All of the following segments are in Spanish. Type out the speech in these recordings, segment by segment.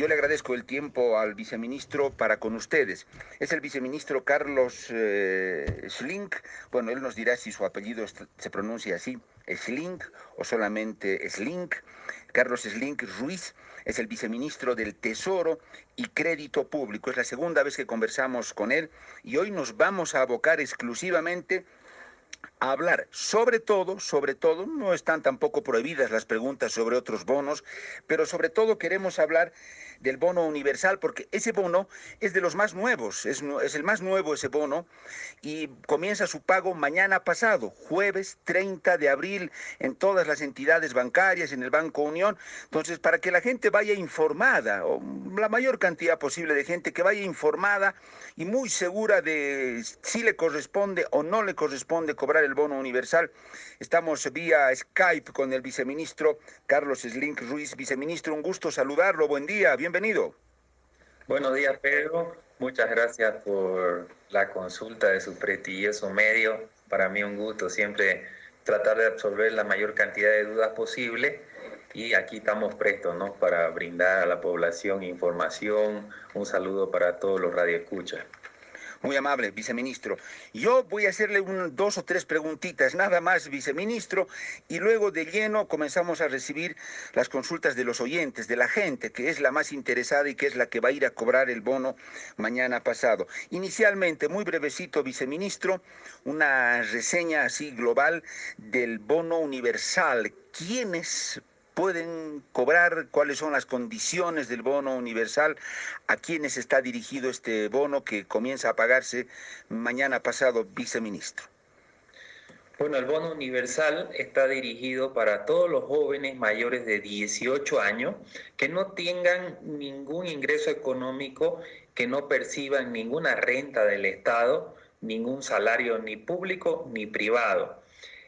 Yo le agradezco el tiempo al viceministro para con ustedes. Es el viceministro Carlos eh, Schlink. Bueno, él nos dirá si su apellido se pronuncia así, Schlink o solamente Slink. Carlos Slink Ruiz es el viceministro del Tesoro y Crédito Público. Es la segunda vez que conversamos con él y hoy nos vamos a abocar exclusivamente a hablar. Sobre todo, sobre todo, no están tampoco prohibidas las preguntas sobre otros bonos, pero sobre todo queremos hablar del bono universal, porque ese bono es de los más nuevos, es, el más nuevo ese bono, y comienza su pago mañana pasado, jueves 30 de abril, en todas las entidades bancarias, en el Banco Unión. Entonces, para que la gente vaya informada, o la mayor cantidad posible de gente que vaya informada y muy segura de si le corresponde o no le corresponde cobrar el bono universal. Estamos vía Skype con el viceministro Carlos Slink Ruiz. Viceministro, un gusto saludarlo. Buen día, bienvenido. Buenos días, Pedro. Muchas gracias por la consulta de su prestigioso medio. Para mí un gusto siempre tratar de absorber la mayor cantidad de dudas posible y aquí estamos prestos ¿no? para brindar a la población información. Un saludo para todos los radioescuchas. Muy amable, viceministro. Yo voy a hacerle dos o tres preguntitas, nada más, viceministro, y luego de lleno comenzamos a recibir las consultas de los oyentes, de la gente, que es la más interesada y que es la que va a ir a cobrar el bono mañana pasado. Inicialmente, muy brevecito, viceministro, una reseña así global del bono universal. ¿Quiénes pueden cobrar, cuáles son las condiciones del bono universal, a quiénes está dirigido este bono que comienza a pagarse mañana pasado, viceministro. Bueno, el bono universal está dirigido para todos los jóvenes mayores de 18 años que no tengan ningún ingreso económico, que no perciban ninguna renta del Estado, ningún salario ni público ni privado.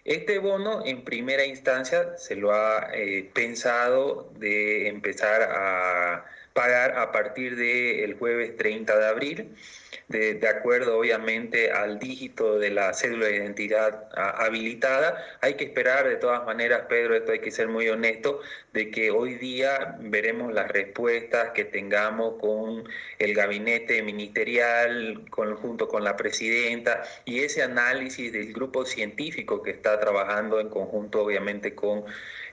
Este bono en primera instancia se lo ha eh, pensado de empezar a pagar a partir del jueves 30 de abril de, acuerdo obviamente al dígito de la cédula de identidad habilitada. Hay que esperar de todas maneras, Pedro, esto hay que ser muy honesto, de que hoy día veremos las respuestas que tengamos con el gabinete ministerial, junto con la presidenta, y ese análisis del grupo científico que está trabajando en conjunto obviamente con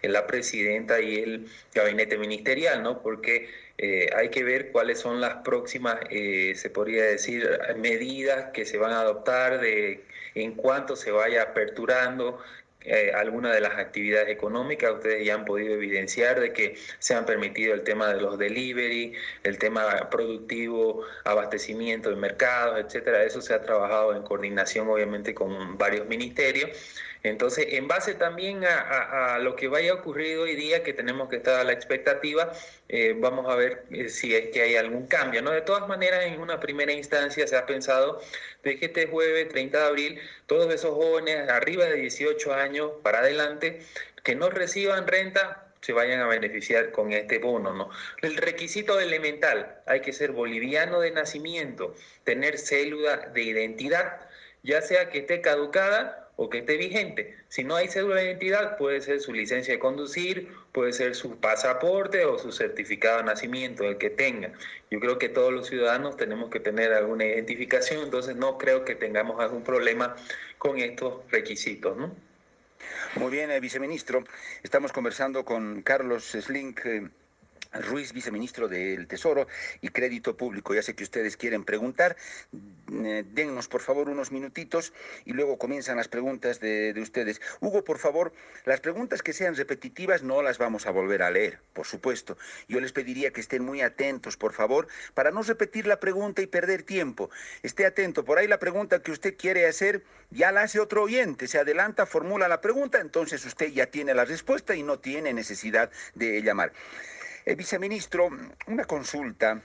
la presidenta y el gabinete ministerial, ¿no? Porque eh, hay que ver cuáles son las próximas, eh, se podría decir, medidas que se van a adoptar de en cuanto se vaya aperturando eh, alguna de las actividades económicas. Ustedes ya han podido evidenciar de que se han permitido el tema de los delivery, el tema productivo, abastecimiento de mercados, etcétera. Eso se ha trabajado en coordinación, obviamente, con varios ministerios. Entonces, en base también a, lo que vaya a ocurrir hoy día, que tenemos que estar a la expectativa, eh, vamos a ver eh, si es que hay algún cambio. ¿no? De todas maneras, en una primera instancia se ha pensado de que este jueves 30 de abril, todos esos jóvenes arriba de 18 años para adelante que no reciban renta se vayan a beneficiar con este bono, ¿no? El requisito elemental, hay que ser boliviano de nacimiento, tener célula de identidad, ya sea que esté caducada o que esté vigente. Si no hay cédula de identidad, puede ser su licencia de conducir, puede ser su pasaporte o su certificado de nacimiento, el que tenga. Yo creo que todos los ciudadanos tenemos que tener alguna identificación, entonces no creo que tengamos algún problema con estos requisitos, ¿no? Muy bien, eh, viceministro. Estamos conversando con Carlos Slink. Eh, Ruiz, viceministro del Tesoro y Crédito Público. Ya sé que ustedes quieren preguntar. Eh, dennos, por favor, unos minutitos y luego comienzan las preguntas de, ustedes. Hugo, por favor, las preguntas que sean repetitivas no las vamos a volver a leer, por supuesto. Yo les pediría que estén muy atentos, por favor, para no repetir la pregunta y perder tiempo. Esté atento. Por ahí la pregunta que usted quiere hacer ya la hace otro oyente. Se adelanta, formula la pregunta, entonces usted ya tiene la respuesta y no tiene necesidad de llamar. El viceministro, una consulta.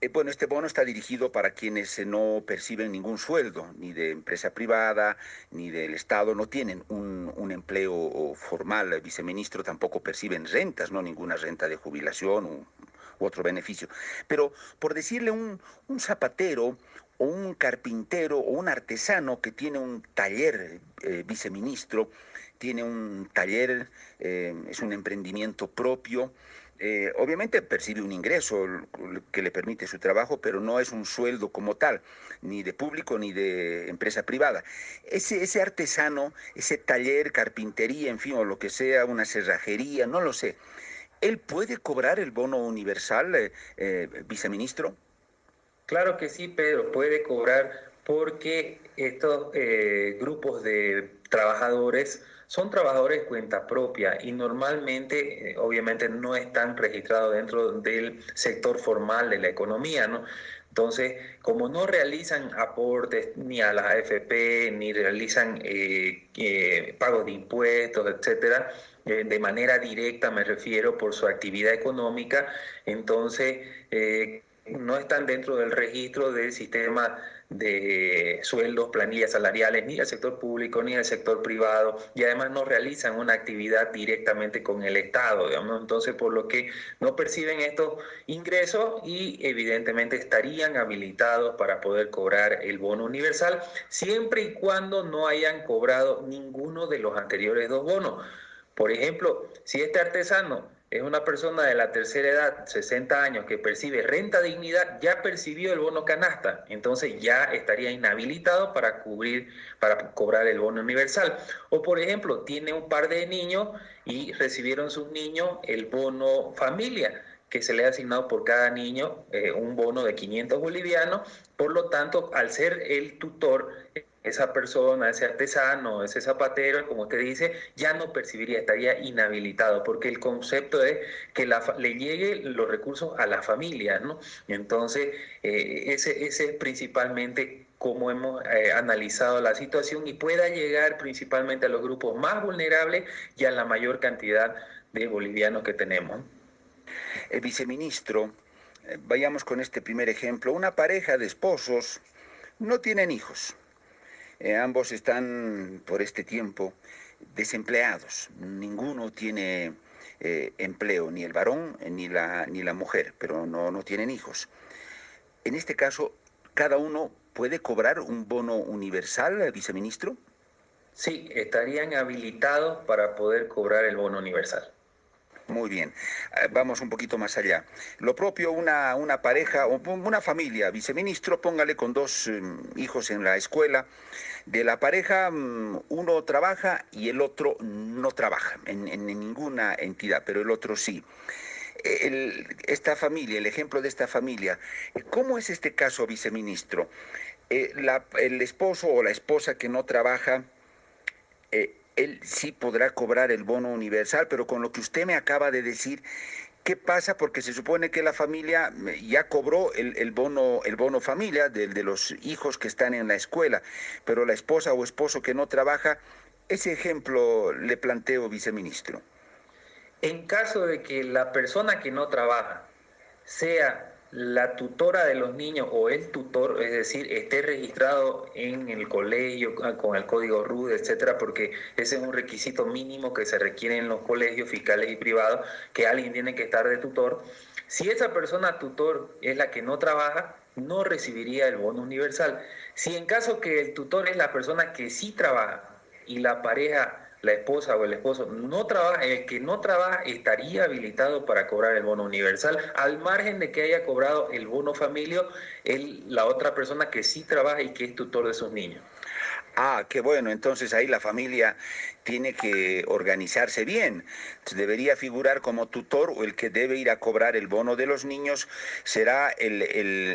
Eh, bueno, este bono está dirigido para quienes eh, no perciben ningún sueldo, ni de empresa privada, ni del Estado, no tienen un, empleo formal. El viceministro tampoco perciben rentas, no ninguna renta de jubilación u, otro beneficio. Pero por decirle un, zapatero o un carpintero o un artesano que tiene un taller, eh, viceministro, tiene un taller, eh, es un emprendimiento propio. Eh, obviamente percibe un ingreso que le permite su trabajo, pero no es un sueldo como tal, ni de público ni de empresa privada. Ese, ese artesano, ese taller, carpintería, en fin, o lo que sea, una cerrajería, no lo sé, ¿él puede cobrar el bono universal, eh, viceministro? Claro que sí, Pedro, puede cobrar porque estos grupos de trabajadores son trabajadores de cuenta propia y normalmente, eh, obviamente, no están registrados dentro del sector formal de la economía, ¿no? Entonces, como no realizan aportes ni a la AFP, ni realizan eh, eh, pagos de impuestos, etcétera, de manera directa me refiero por su actividad económica, entonces no están dentro del registro del sistema de sueldos, planillas salariales, ni del sector público ni del sector privado, y además no realizan una actividad directamente con el Estado, digamos, entonces por lo que no perciben estos ingresos y evidentemente estarían habilitados para poder cobrar el bono universal, siempre y cuando no hayan cobrado ninguno de los anteriores dos bonos. Por ejemplo, si este artesano es una persona de la tercera edad, 60 años, que percibe renta dignidad, ya percibió el bono canasta, entonces ya estaría inhabilitado para cubrir, para cobrar el bono universal. O por ejemplo, tiene un par de niños y recibieron sus niños el bono familia que se le ha asignado por cada niño eh, un bono de 500 bolivianos. Por lo tanto, al ser el tutor, esa persona, ese artesano, ese zapatero, como usted dice, ya no percibiría, estaría inhabilitado, porque el concepto es que le lleguen los recursos a la familia, ¿no? Entonces, eh, ese, ese es principalmente cómo hemos eh, analizado la situación y pueda llegar principalmente a los grupos más vulnerables y a la mayor cantidad de bolivianos que tenemos. El viceministro, eh, vayamos con este primer ejemplo, una pareja de esposos no tienen hijos eh, ambos están por este tiempo desempleados. Ninguno tiene eh, empleo, ni el varón ni la, ni la mujer, pero no, no tienen hijos. En este caso, ¿cada uno puede cobrar un bono universal, viceministro? Sí, estarían habilitados para poder cobrar el bono universal. Muy bien, eh, vamos un poquito más allá. Lo propio, una, una pareja o una familia, viceministro, póngale con dos mm, hijos en la escuela. De la pareja, mm, uno trabaja y el otro no trabaja en, ninguna entidad, pero el otro sí. esta familia, el ejemplo de esta familia, ¿cómo es este caso, viceministro? Eh, el esposo o la esposa que no trabaja, eh, él sí podrá cobrar el bono universal, pero con lo que usted me acaba de decir, ¿qué pasa? Porque se supone que la familia ya cobró el, bono, el bono familia de, de los hijos que están en la escuela, pero la esposa o esposo que no trabaja, ese ejemplo le planteo, viceministro. En caso de que la persona que no trabaja sea la tutora de los niños o el tutor, es decir, esté registrado en el colegio ah, con el código RUD, etcétera, porque ese es un requisito mínimo que se requiere en los colegios fiscales y privados, que alguien tiene que estar de tutor. Si esa persona tutor es la que no trabaja, no recibiría el bono universal. Si en caso que el tutor es la persona que sí trabaja y la pareja la esposa o el esposo no trabaja, el que no trabaja estaría habilitado para cobrar el bono universal, al margen de que haya cobrado el bono familia el, la otra persona que sí trabaja y que es tutor de sus niños. Ah, qué bueno, entonces ahí la familia tiene que organizarse bien. Debería figurar como tutor o el que debe ir a cobrar el bono de los niños será el,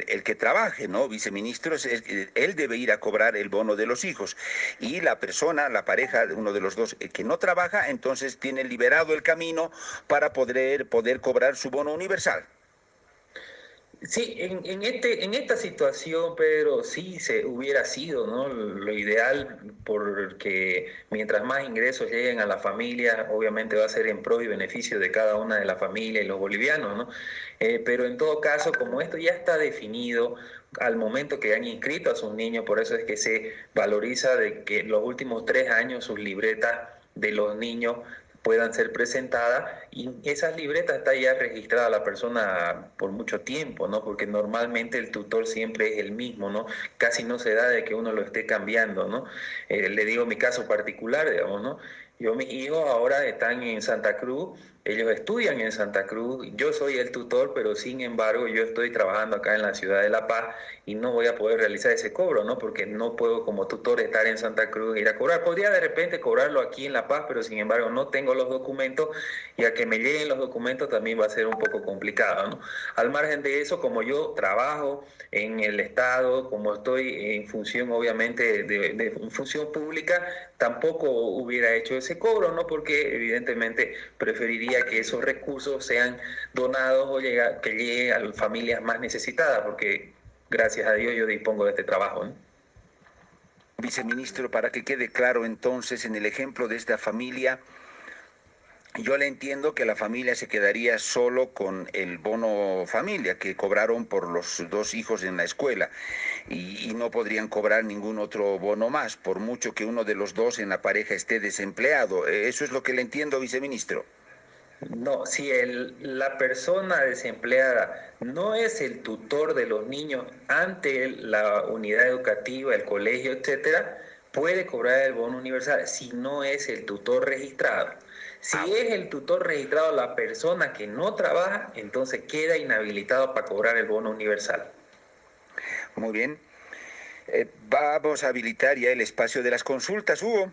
el, que trabaje, ¿no? Viceministro, él debe ir a cobrar el bono de los hijos. Y la persona, la pareja, uno de los dos, que no trabaja, entonces tiene liberado el camino para poder, poder cobrar su bono universal. Sí, en, en, este, en esta situación, Pedro, sí se hubiera sido ¿no? lo ideal, porque mientras más ingresos lleguen a la familia, obviamente va a ser en pro y beneficio de cada una de las familias y los bolivianos, ¿no? Eh, pero en todo caso, como esto ya está definido al momento que han inscrito a sus niños, por eso es que se valoriza de que los últimos tres años sus libretas de los niños puedan ser presentadas y esas libretas está ya registrada la persona por mucho tiempo, ¿no? Porque normalmente el tutor siempre es el mismo, ¿no? Casi no se da de que uno lo esté cambiando, ¿no? Eh, le digo mi caso particular, digamos, ¿no? Yo, mis hijos ahora están en Santa Cruz ellos estudian en Santa Cruz, yo soy el tutor, pero sin embargo yo estoy trabajando acá en la ciudad de La Paz y no voy a poder realizar ese cobro, ¿no? Porque no puedo como tutor estar en Santa Cruz e ir a cobrar. Podría de repente cobrarlo aquí en La Paz, pero sin embargo no tengo los documentos y a que me lleguen los documentos también va a ser un poco complicado, ¿no? Al margen de eso, como yo trabajo en el Estado, como estoy en función obviamente de, de función pública, tampoco hubiera hecho ese cobro, ¿no? Porque evidentemente preferiría que esos recursos sean donados o que lleguen a las familias más necesitadas, porque gracias a Dios yo dispongo de este trabajo. Viceministro, para que quede claro entonces en el ejemplo de esta familia, yo le entiendo que la familia se quedaría solo con el bono familia que cobraron por los dos hijos en la escuela y, y, no podrían cobrar ningún otro bono más, por mucho que uno de los dos en la pareja esté desempleado. ¿Eso es lo que le entiendo, viceministro? No, si el, la persona desempleada no es el tutor de los niños ante la unidad educativa, el colegio, etcétera, puede cobrar el bono universal si no es el tutor registrado. Si ah, es el tutor registrado la persona que no trabaja, entonces queda inhabilitado para cobrar el bono universal. Muy bien. Eh, vamos a habilitar ya el espacio de las consultas, Hugo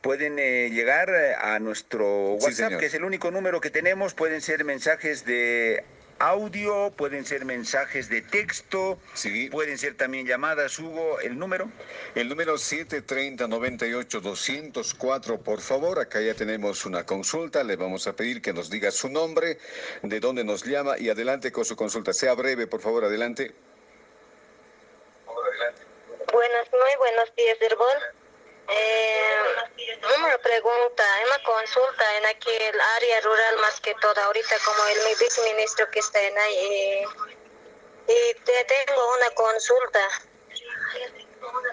pueden eh, llegar eh, a nuestro WhatsApp, que es el único número que tenemos. Pueden ser mensajes de audio, pueden ser mensajes de texto, sí. pueden ser también llamadas, Hugo, ¿el número? El número 730-98-204, por favor, acá ya tenemos una consulta, le vamos a pedir que nos diga su nombre, de dónde nos llama y adelante con su consulta. Sea breve, por favor, adelante. Buenos, muy buenos días, Herbol. Eh, una pregunta, una consulta en aquel área rural más que todo, ahorita como el viceministro que está en ahí. y te tengo una consulta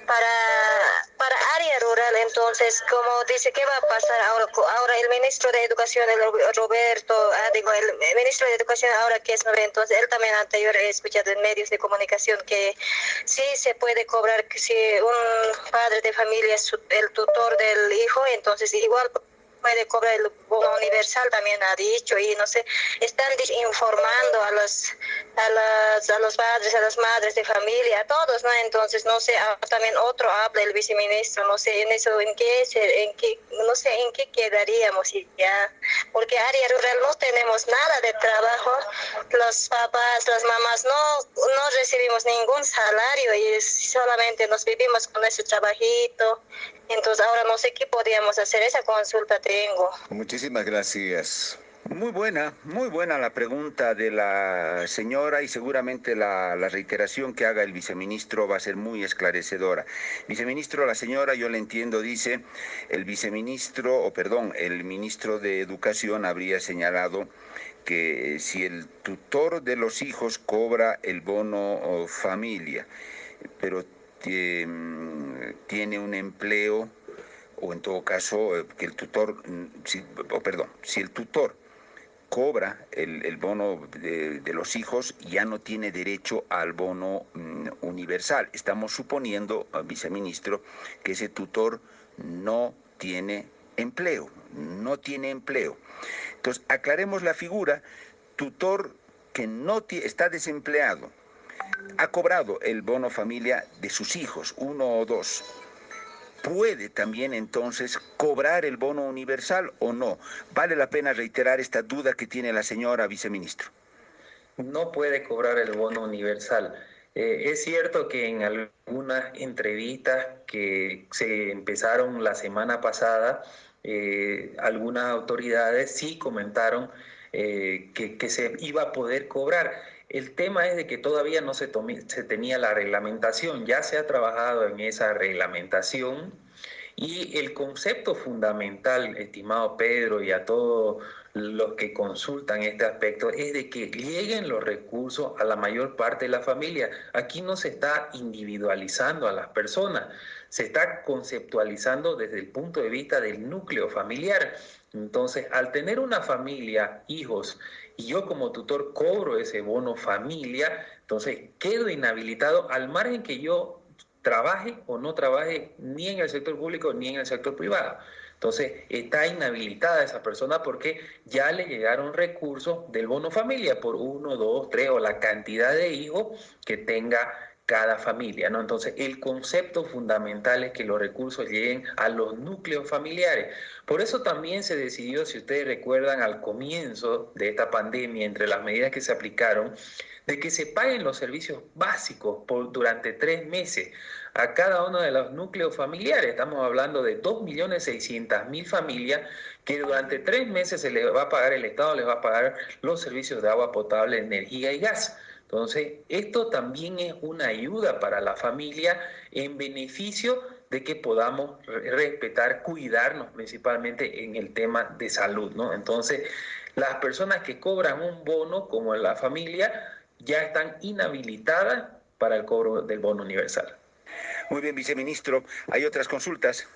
para, para área rural. Entonces, como dice, ¿qué va a pasar ahora? Ahora el ministro de Educación, el Roberto, ah, digo, el ministro de Educación ahora que es nuevo, entonces él también anterior he escuchado en medios de comunicación que sí se puede cobrar, que si un padre de familia es el tutor del hijo, entonces igual puede cobrar el bono universal, también ha dicho, y no sé, están informando a los, a, las, a los padres, a las madres de familia, a todos, ¿no? Entonces, no sé, ah, también otro habla el viceministro, no sé, en eso, en qué, en qué, no sé, en qué quedaríamos ya, porque área rural no tenemos nada de trabajo, los papás, las mamás no, no recibimos ningún salario y solamente nos vivimos con ese trabajito, entonces ahora no sé qué podríamos hacer, esa consulta Muchísimas gracias. Muy buena, muy buena la pregunta de la señora y seguramente la, la, reiteración que haga el viceministro va a ser muy esclarecedora. Viceministro, la señora, yo le entiendo, dice, el viceministro, o perdón, el ministro de Educación habría señalado que si el tutor de los hijos cobra el bono familia, pero tiene un empleo o en todo caso eh, que el tutor, mm, o perdón, si el tutor cobra el, bono de, los hijos, ya no tiene derecho al bono mm, universal. Estamos suponiendo, ah, viceministro, que ese tutor no tiene empleo, no tiene empleo. Entonces, aclaremos la figura, tutor que no está desempleado, ha cobrado el bono familia de sus hijos, uno o dos, puede también entonces cobrar el bono universal o no? Vale la pena reiterar esta duda que tiene la señora viceministro. No puede cobrar el bono universal. Eh, es cierto que en algunas entrevistas que se empezaron la semana pasada, eh, algunas autoridades sí comentaron eh, que, que se iba a poder cobrar el tema es de que todavía no se, se tenía la reglamentación, ya se ha trabajado en esa reglamentación y el concepto fundamental, estimado Pedro, y a todos los que consultan este aspecto, es de que lleguen los recursos a la mayor parte de la familia. Aquí no se está individualizando a las personas, se está conceptualizando desde el punto de vista del núcleo familiar. Entonces, al tener una familia, hijos, y yo como tutor cobro ese bono familia, entonces quedo inhabilitado al margen que yo trabaje o no trabaje ni en el sector público ni en el sector privado. Entonces, está inhabilitada esa persona porque ya le llegaron recursos del bono familia por uno, dos, tres o la cantidad de hijos que tenga cada familia, ¿no? Entonces, el concepto fundamental es que los recursos lleguen a los núcleos familiares. Por eso también se decidió, si ustedes recuerdan, al comienzo de esta pandemia, entre las medidas que se aplicaron, de que se paguen los servicios básicos durante tres meses a cada uno de los núcleos familiares. Estamos hablando de 2.600.000 familias que durante tres meses se les va a pagar, el Estado les va a pagar los servicios de agua potable, energía y gas. Entonces, esto también es una ayuda para la familia en beneficio de que podamos respetar, cuidarnos principalmente en el tema de salud, ¿no? Entonces, las personas que cobran un bono, como la familia, ya están inhabilitadas para el cobro del bono universal. Muy bien, viceministro. Hay otras consultas.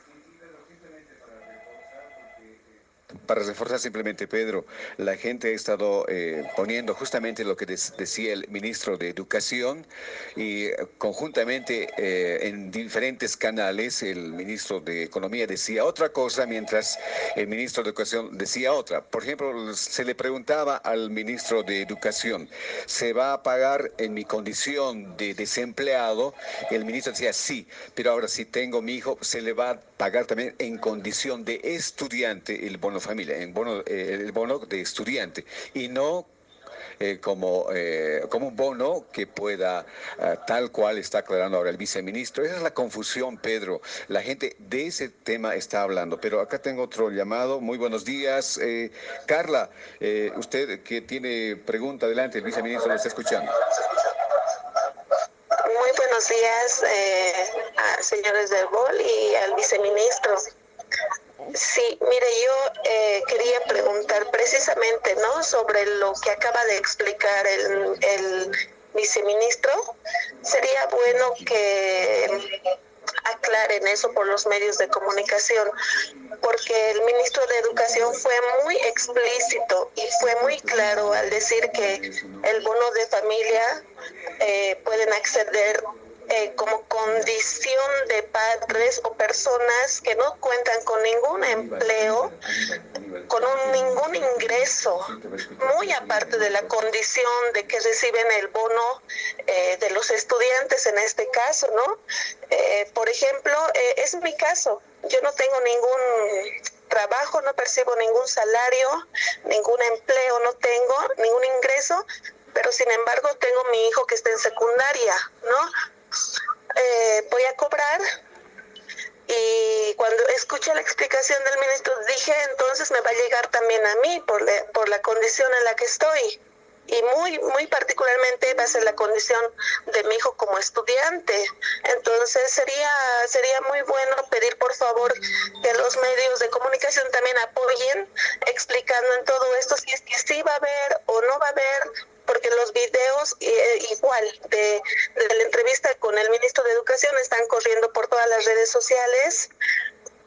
Para reforzar simplemente, Pedro, la gente ha estado eh, poniendo justamente lo que decía el ministro de Educación y eh, conjuntamente eh, en diferentes canales el ministro de Economía decía otra cosa mientras el ministro de Educación decía otra. Por ejemplo, se le preguntaba al ministro de Educación, ¿se va a pagar en mi condición de desempleado? El ministro decía, sí, pero ahora si tengo mi hijo, se le va a pagar también en condición de estudiante el bono familia, en bono, eh, el bono de estudiante y no eh, como, eh, como un bono que pueda, tal cual está aclarando ahora el viceministro. Esa es la confusión, Pedro. La gente de ese tema está hablando. Pero acá tengo otro llamado. Muy buenos días. Carla, usted que tiene pregunta, adelante, el viceministro lo está escuchando. Muy buenos días, a señores del BOL y al viceministro. Sí, mire, yo eh, quería preguntar precisamente, ¿no? Sobre lo que acaba de explicar el, el viceministro. Sería bueno que aclaren eso por los medios de comunicación, porque el ministro de Educación fue muy explícito y fue muy claro al decir que el bono de familia eh, pueden acceder eh, como condición de padres o personas que no cuentan con ningún empleo, con un, ningún ingreso, muy aparte de la condición de que reciben el bono eh, de los estudiantes en este caso, ¿no? Eh, por ejemplo, es mi caso, yo no tengo ningún trabajo, no percibo ningún salario, ningún empleo, no tengo ningún ingreso, pero sin embargo tengo mi hijo que está en secundaria, ¿no? Eh, voy a cobrar. Y cuando escuché la explicación del ministro, dije, entonces me va a llegar también a mí por, por la condición en la que estoy. Y muy, muy particularmente va a ser la condición de mi hijo como estudiante. Entonces sería, sería muy bueno pedir por favor que los medios de comunicación también apoyen explicando en todo esto si es que sí va a haber o no va a haber porque los videos eh, igual de, la entrevista con el ministro de Educación están corriendo por todas las redes sociales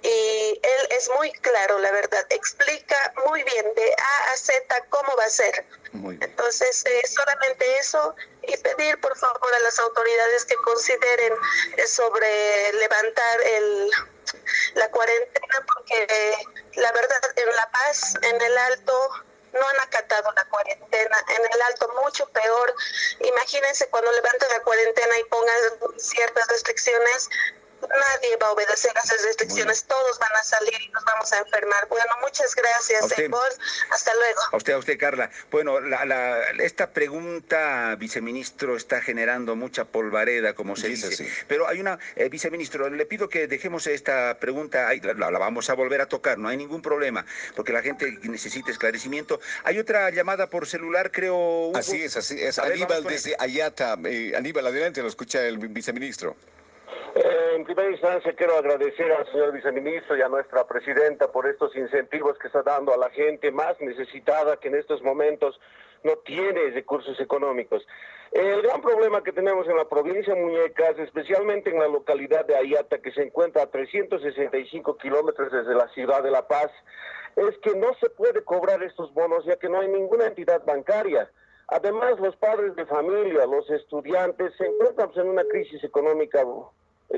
y él es muy claro, la verdad, explica muy bien de A a Z cómo va a ser. Entonces, eh, solamente eso y pedir por favor a las autoridades que consideren eh, sobre levantar el, la cuarentena, porque la verdad en La Paz, en el Alto, no han acatado la cuarentena. En el alto, mucho peor. Imagínense cuando levanten la cuarentena y pongan ciertas restricciones, nadie va a obedecer a esas restricciones, todos van a salir y nos vamos a enfermar. Bueno, muchas gracias, Hasta luego. A usted, a usted, Carla. Bueno, la, esta pregunta, viceministro, está generando mucha polvareda, como se dice. Pero hay una, eh, viceministro, le pido que dejemos esta pregunta, ahí, la, vamos a volver a tocar, no hay ningún problema, porque la gente necesita esclarecimiento. Hay otra llamada por celular, creo. Así es, así es. Aníbal desde Ayata. Eh, Aníbal, adelante, lo escucha el viceministro. Eh, en primera instancia quiero agradecer al señor viceministro y a nuestra presidenta por estos incentivos que está dando a la gente más necesitada que en estos momentos no tiene recursos económicos. El gran problema que tenemos en la provincia de Muñecas, especialmente en la localidad de Ayata, que se encuentra a 365 kilómetros desde la ciudad de La Paz, es que no se puede cobrar estos bonos ya que no hay ninguna entidad bancaria. Además, los padres de familia, los estudiantes se encuentran en una crisis económica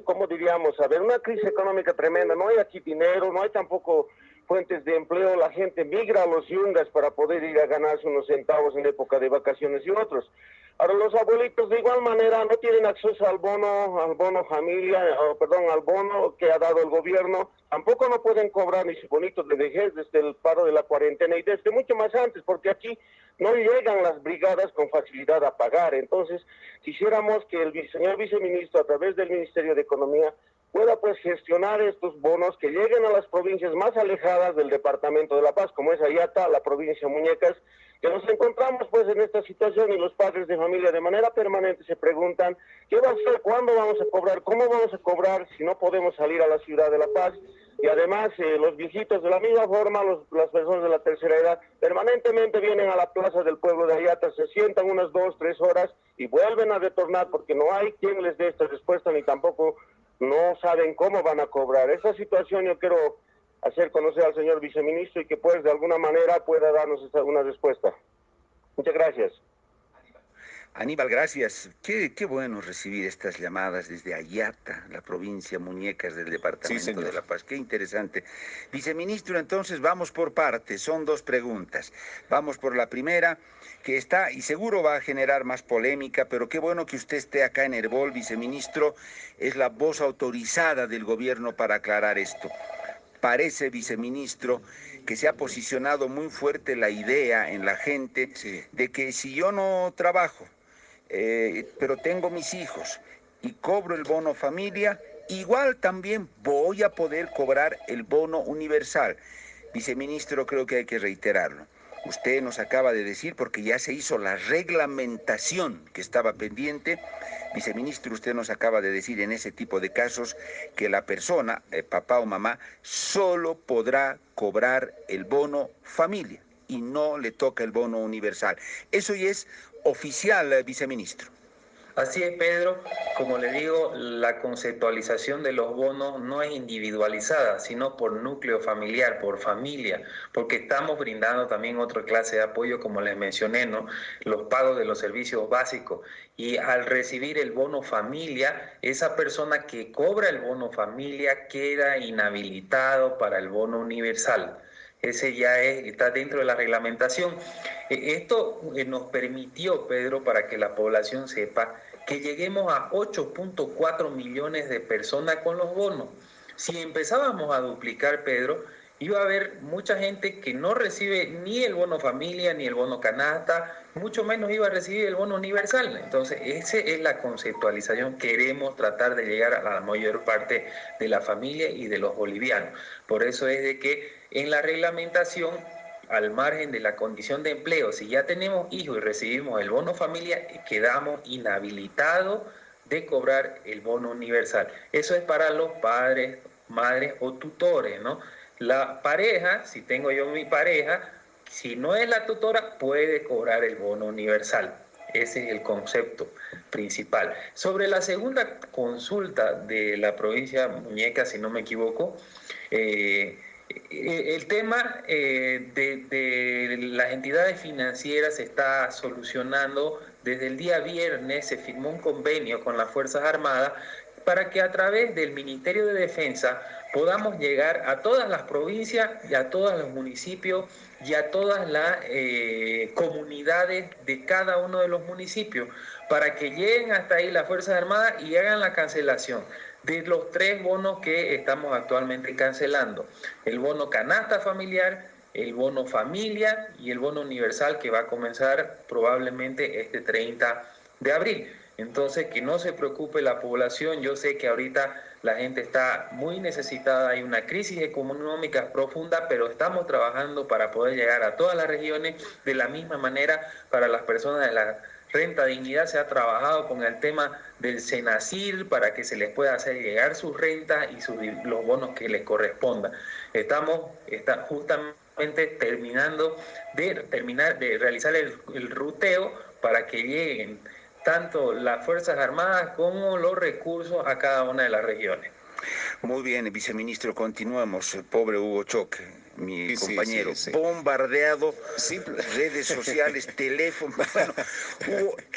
¿cómo diríamos? A ver, una crisis económica tremenda, no hay aquí dinero, no hay tampoco fuentes de empleo, la gente migra a los yungas para poder ir a ganarse unos centavos en época de vacaciones y otros. Ahora los abuelitos de igual manera no tienen acceso al bono, al bono familia, perdón, al bono que ha dado el gobierno, tampoco no pueden cobrar ni su bonito de vejez desde el paro de la cuarentena y desde mucho más antes, porque aquí no llegan las brigadas con facilidad a pagar. Entonces, quisiéramos que el señor viceministro, a través del Ministerio de Economía, pueda pues gestionar estos bonos que lleguen a las provincias más alejadas del Departamento de La Paz, como es Ayata, la provincia Muñecas, que nos encontramos pues en esta situación y los padres de familia de manera permanente se preguntan qué va a hacer, cuándo vamos a cobrar, cómo vamos a cobrar si no podemos salir a la ciudad de La Paz y además eh, los viejitos de la misma forma, las personas de la tercera edad permanentemente vienen a la plaza del pueblo de Ayata, se sientan unas dos, tres horas y vuelven a retornar porque no hay quien les dé esta respuesta ni tampoco no saben cómo van a cobrar. Esa situación yo quiero hacer conocer al señor viceministro y que pues de alguna manera pueda darnos una respuesta. Muchas gracias. Aníbal, gracias. Qué, qué, bueno recibir estas llamadas desde Ayata, la provincia Muñecas del Departamento de La Paz. Qué interesante. Viceministro, entonces vamos por partes. Son dos preguntas. Vamos por la primera, que está y seguro va a generar más polémica, pero qué bueno que usted esté acá en Herbol, viceministro. Es la voz autorizada del gobierno para aclarar esto parece, viceministro, que se ha posicionado muy fuerte la idea en la gente de que si yo no trabajo, eh, pero tengo mis hijos y cobro el bono familia, igual también voy a poder cobrar el bono universal. Viceministro, creo que hay que reiterarlo. Usted nos acaba de decir, porque ya se hizo la reglamentación que estaba pendiente, viceministro, usted nos acaba de decir en ese tipo de casos que la persona, eh, papá o mamá, solo podrá cobrar el bono familia y no le toca el bono universal. Eso ya es oficial, eh, viceministro. Así es, Pedro. Como le digo, la conceptualización de los bonos no es individualizada, sino por núcleo familiar, por familia, porque estamos brindando también otra clase de apoyo, como les mencioné, ¿no? Los pagos de los servicios básicos. Y al recibir el bono familia, esa persona que cobra el bono familia queda inhabilitado para el bono universal. Ese ya está dentro de la reglamentación. E, esto eh, nos permitió, Pedro, para que la población sepa que lleguemos a 8.4 millones de personas con los bonos. Si empezábamos a duplicar, Pedro, iba a haber mucha gente que no recibe ni el bono familia ni el bono canasta, mucho menos iba a recibir el bono universal. Entonces, esa es la conceptualización. Queremos tratar de llegar a la mayor parte de la familia y de los bolivianos. Por eso es de que en la reglamentación al margen de la condición de empleo, si ya tenemos hijos y recibimos el bono familia, quedamos inhabilitados de cobrar el bono universal. Eso es para los padres, madres o tutores, ¿no? La pareja, si tengo yo mi pareja, si no es la tutora, puede cobrar el bono universal. Ese es el concepto principal. Sobre la segunda consulta de la provincia Muñeca, si no me equivoco, eh, el tema eh, de, de, las entidades financieras se está solucionando. Desde el día viernes se firmó un convenio con las Fuerzas Armadas para que a través del Ministerio de Defensa podamos llegar a todas las provincias y a todos los municipios y a todas las eh, comunidades de cada uno de los municipios para que lleguen hasta ahí las Fuerzas Armadas y hagan la cancelación de los tres bonos que estamos actualmente cancelando. El bono canasta familiar, el bono familia y el bono universal que va a comenzar probablemente este 30 de abril. Entonces, que no se preocupe la población. Yo sé que ahorita la gente está muy necesitada, hay una crisis económica profunda, pero estamos trabajando para poder llegar a todas las regiones de la misma manera para las personas de la renta dignidad. Se ha trabajado con el tema del Senacir para que se les pueda hacer llegar sus rentas y sus, los bonos que les correspondan. Estamos está justamente terminando de terminar de realizar el, el ruteo para que lleguen tanto las Fuerzas Armadas como los recursos a cada una de las regiones. Muy bien, viceministro, continuamos. Pobre Hugo Choque mi compañero, bombardeado, redes sociales, teléfono, bueno,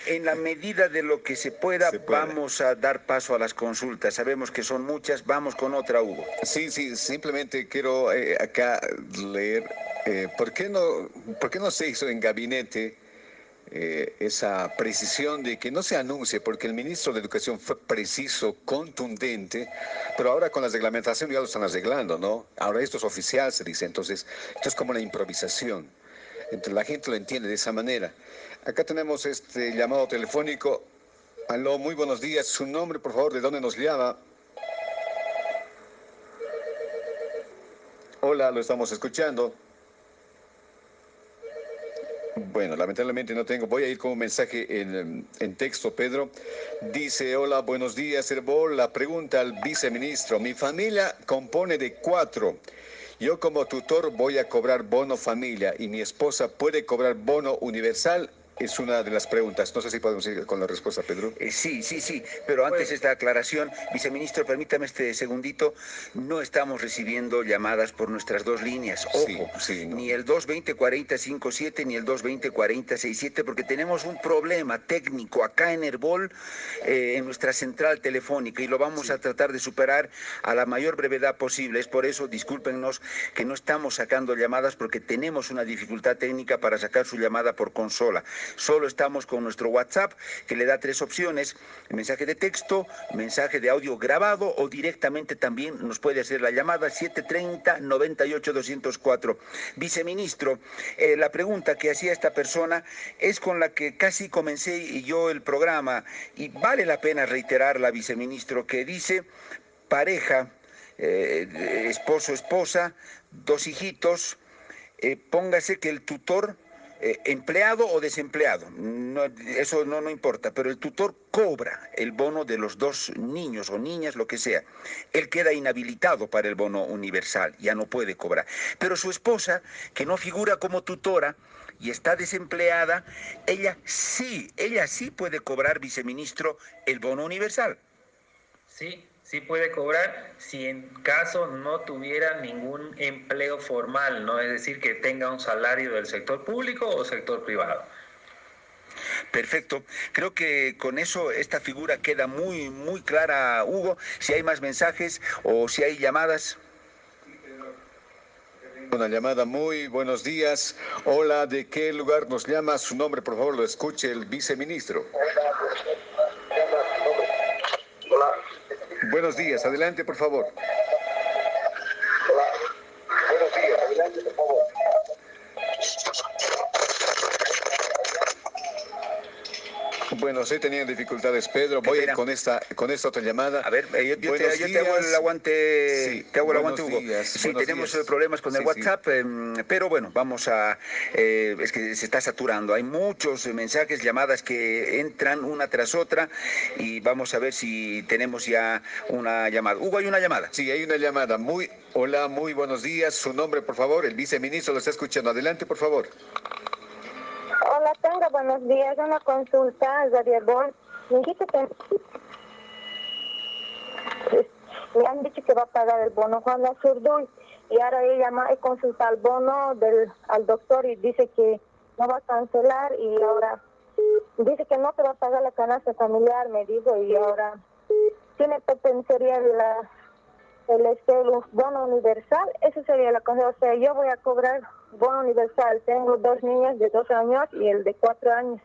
en la medida de lo que se pueda, vamos a dar paso a las consultas. Sabemos que son muchas, vamos con otra, Hugo. Sí, sí, simplemente quiero eh, acá leer, eh, ¿por, qué no, ¿por qué no se hizo en gabinete? Eh, esa precisión de que no se anuncie, porque el ministro de Educación fue preciso, contundente, pero ahora con la reglamentación ya lo están arreglando, ¿no? Ahora esto es oficial, se dice, entonces esto es como una improvisación. Entonces la gente lo entiende de esa manera. Acá tenemos este llamado telefónico. Aló, muy buenos días. Su nombre, por favor, ¿de dónde nos llama? Hola, lo estamos escuchando. Bueno, lamentablemente no tengo. Voy a ir con un mensaje en, texto, Pedro. Dice, hola, buenos días, Herbol. La pregunta al viceministro. Mi familia compone de cuatro. Yo como tutor voy a cobrar bono familia y mi esposa puede cobrar bono universal es una de las preguntas. No sé si podemos ir con la respuesta, Pedro. Eh, sí, sí, sí. Pero antes esta aclaración, viceministro, permítame este segundito. No estamos recibiendo llamadas por nuestras dos líneas. Ojo, ni el 220-4057 ni el 220-4067, porque tenemos un problema técnico acá en Herbol, eh, en nuestra central telefónica, y lo vamos a tratar de superar a la mayor brevedad posible. Es por eso, discúlpenos, que no estamos sacando llamadas porque tenemos una dificultad técnica para sacar su llamada por consola. Solo estamos con nuestro WhatsApp que le da tres opciones, mensaje de texto, mensaje de audio grabado o directamente también nos puede hacer la llamada 730-98-204. Viceministro, eh, la pregunta que hacía esta persona es con la que casi comencé yo el programa y vale la pena reiterarla, viceministro, que dice pareja, eh, esposo, esposa, dos hijitos, eh, póngase que el tutor eh, empleado o desempleado, eso no, no importa, pero el tutor cobra el bono de los dos niños o niñas, lo que sea. Él queda inhabilitado para el bono universal, ya no puede cobrar. Pero su esposa, que no figura como tutora, y está desempleada, ella sí, ella sí puede cobrar, viceministro, el bono universal. Sí, sí puede cobrar si en caso no tuviera ningún empleo formal, ¿no? Es decir, que tenga un salario del sector público o sector privado. Perfecto. Creo que con eso esta figura queda muy, muy clara, Hugo. Si hay más mensajes o si hay llamadas. Una llamada, muy buenos días. Hola, ¿de qué lugar nos llama? Su nombre, por favor, lo escuche el viceministro. Hola. Buenos días, adelante por favor. Buenos días, adelante por favor. Bueno, sí tenían dificultades, Pedro. Voy a ir con esta, con esta otra llamada. A ver, eh, yo, te, hago el aguante, sí, te hago el aguante, Hugo. sí, tenemos problemas con el WhatsApp, em, pero bueno, vamos a, eh, es que se está saturando. Hay muchos mensajes, llamadas que entran una tras otra y vamos a ver si tenemos ya una llamada. Hugo, hay una llamada. Sí, hay una llamada. Muy, hola, muy buenos días. Su nombre, por favor. El viceministro lo está escuchando. Adelante, por favor. Hola, tenga buenos días. Una consulta, Bon. Me han dicho que va a pagar el bono Juan Zurduy y ahora he consultado el bono del al doctor y dice que no va a cancelar y ahora dice que no te va a pagar la canasta familiar, me dijo, y ahora tiene de la el, este, bono universal, eso sería la cosa. O sea, yo voy a cobrar bono universal. Tengo dos niñas de dos años y el de cuatro años.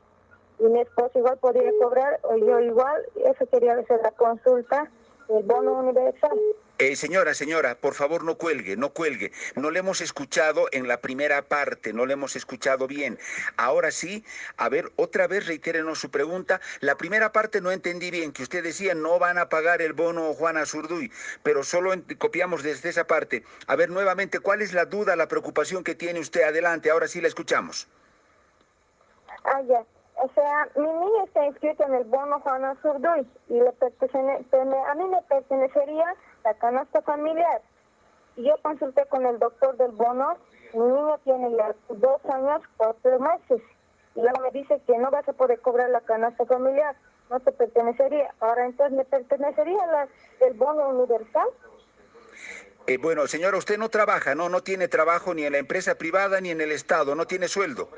Y mi esposo igual podría cobrar, o yo igual. Eso hacer la consulta, el bono universal. Eh, señora, señora, por favor no cuelgue, no cuelgue. No le hemos escuchado en la primera parte, no le hemos escuchado bien. Ahora sí, a ver, otra vez reitérenos su pregunta. La primera parte no entendí bien, que usted decía no van a pagar el bono Juana Zurduy, pero solo copiamos desde esa parte. A ver, nuevamente, ¿cuál es la duda, la preocupación que tiene usted? Adelante, ahora sí la escuchamos. Ah, ya. O sea, mi niña está inscrita en el bono Juana Zurduy y le a mí me pertenecería la canasta familiar. Yo consulté con el doctor del bono, mi niño tiene ya dos años, cuatro meses, y luego me dice que no vas a poder cobrar la canasta familiar, no te pertenecería. Ahora entonces me pertenecería el bono universal. Eh, bueno, señora, usted no trabaja, no, no tiene trabajo ni en la empresa privada ni en el Estado, no tiene sueldo.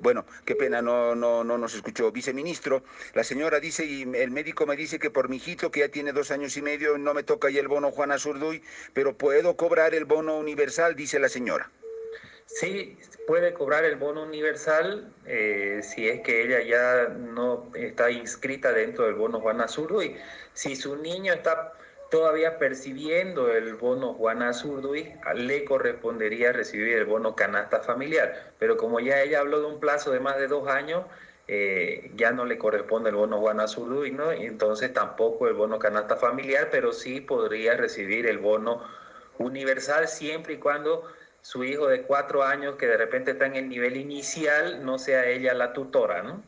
Bueno, qué pena, no, no, no nos escuchó. Viceministro, la señora dice, y el médico me dice que por mi hijito, que ya tiene dos años y medio, no me toca ya el bono Juana Zurduy, pero puedo cobrar el bono universal, dice la señora. Sí, puede cobrar el bono universal eh, si es que ella ya no está inscrita dentro del bono Juana Zurduy. Si su niño está todavía percibiendo el bono Juana Zurduy, le correspondería recibir el bono canasta familiar. Pero como ya ella habló de un plazo de más de dos años, eh, ya no le corresponde el bono Juana Zurduy, ¿no? entonces tampoco el bono canasta familiar, pero sí podría recibir el bono universal siempre y cuando su hijo de cuatro años, que de repente está en el nivel inicial, no sea ella la tutora, ¿no?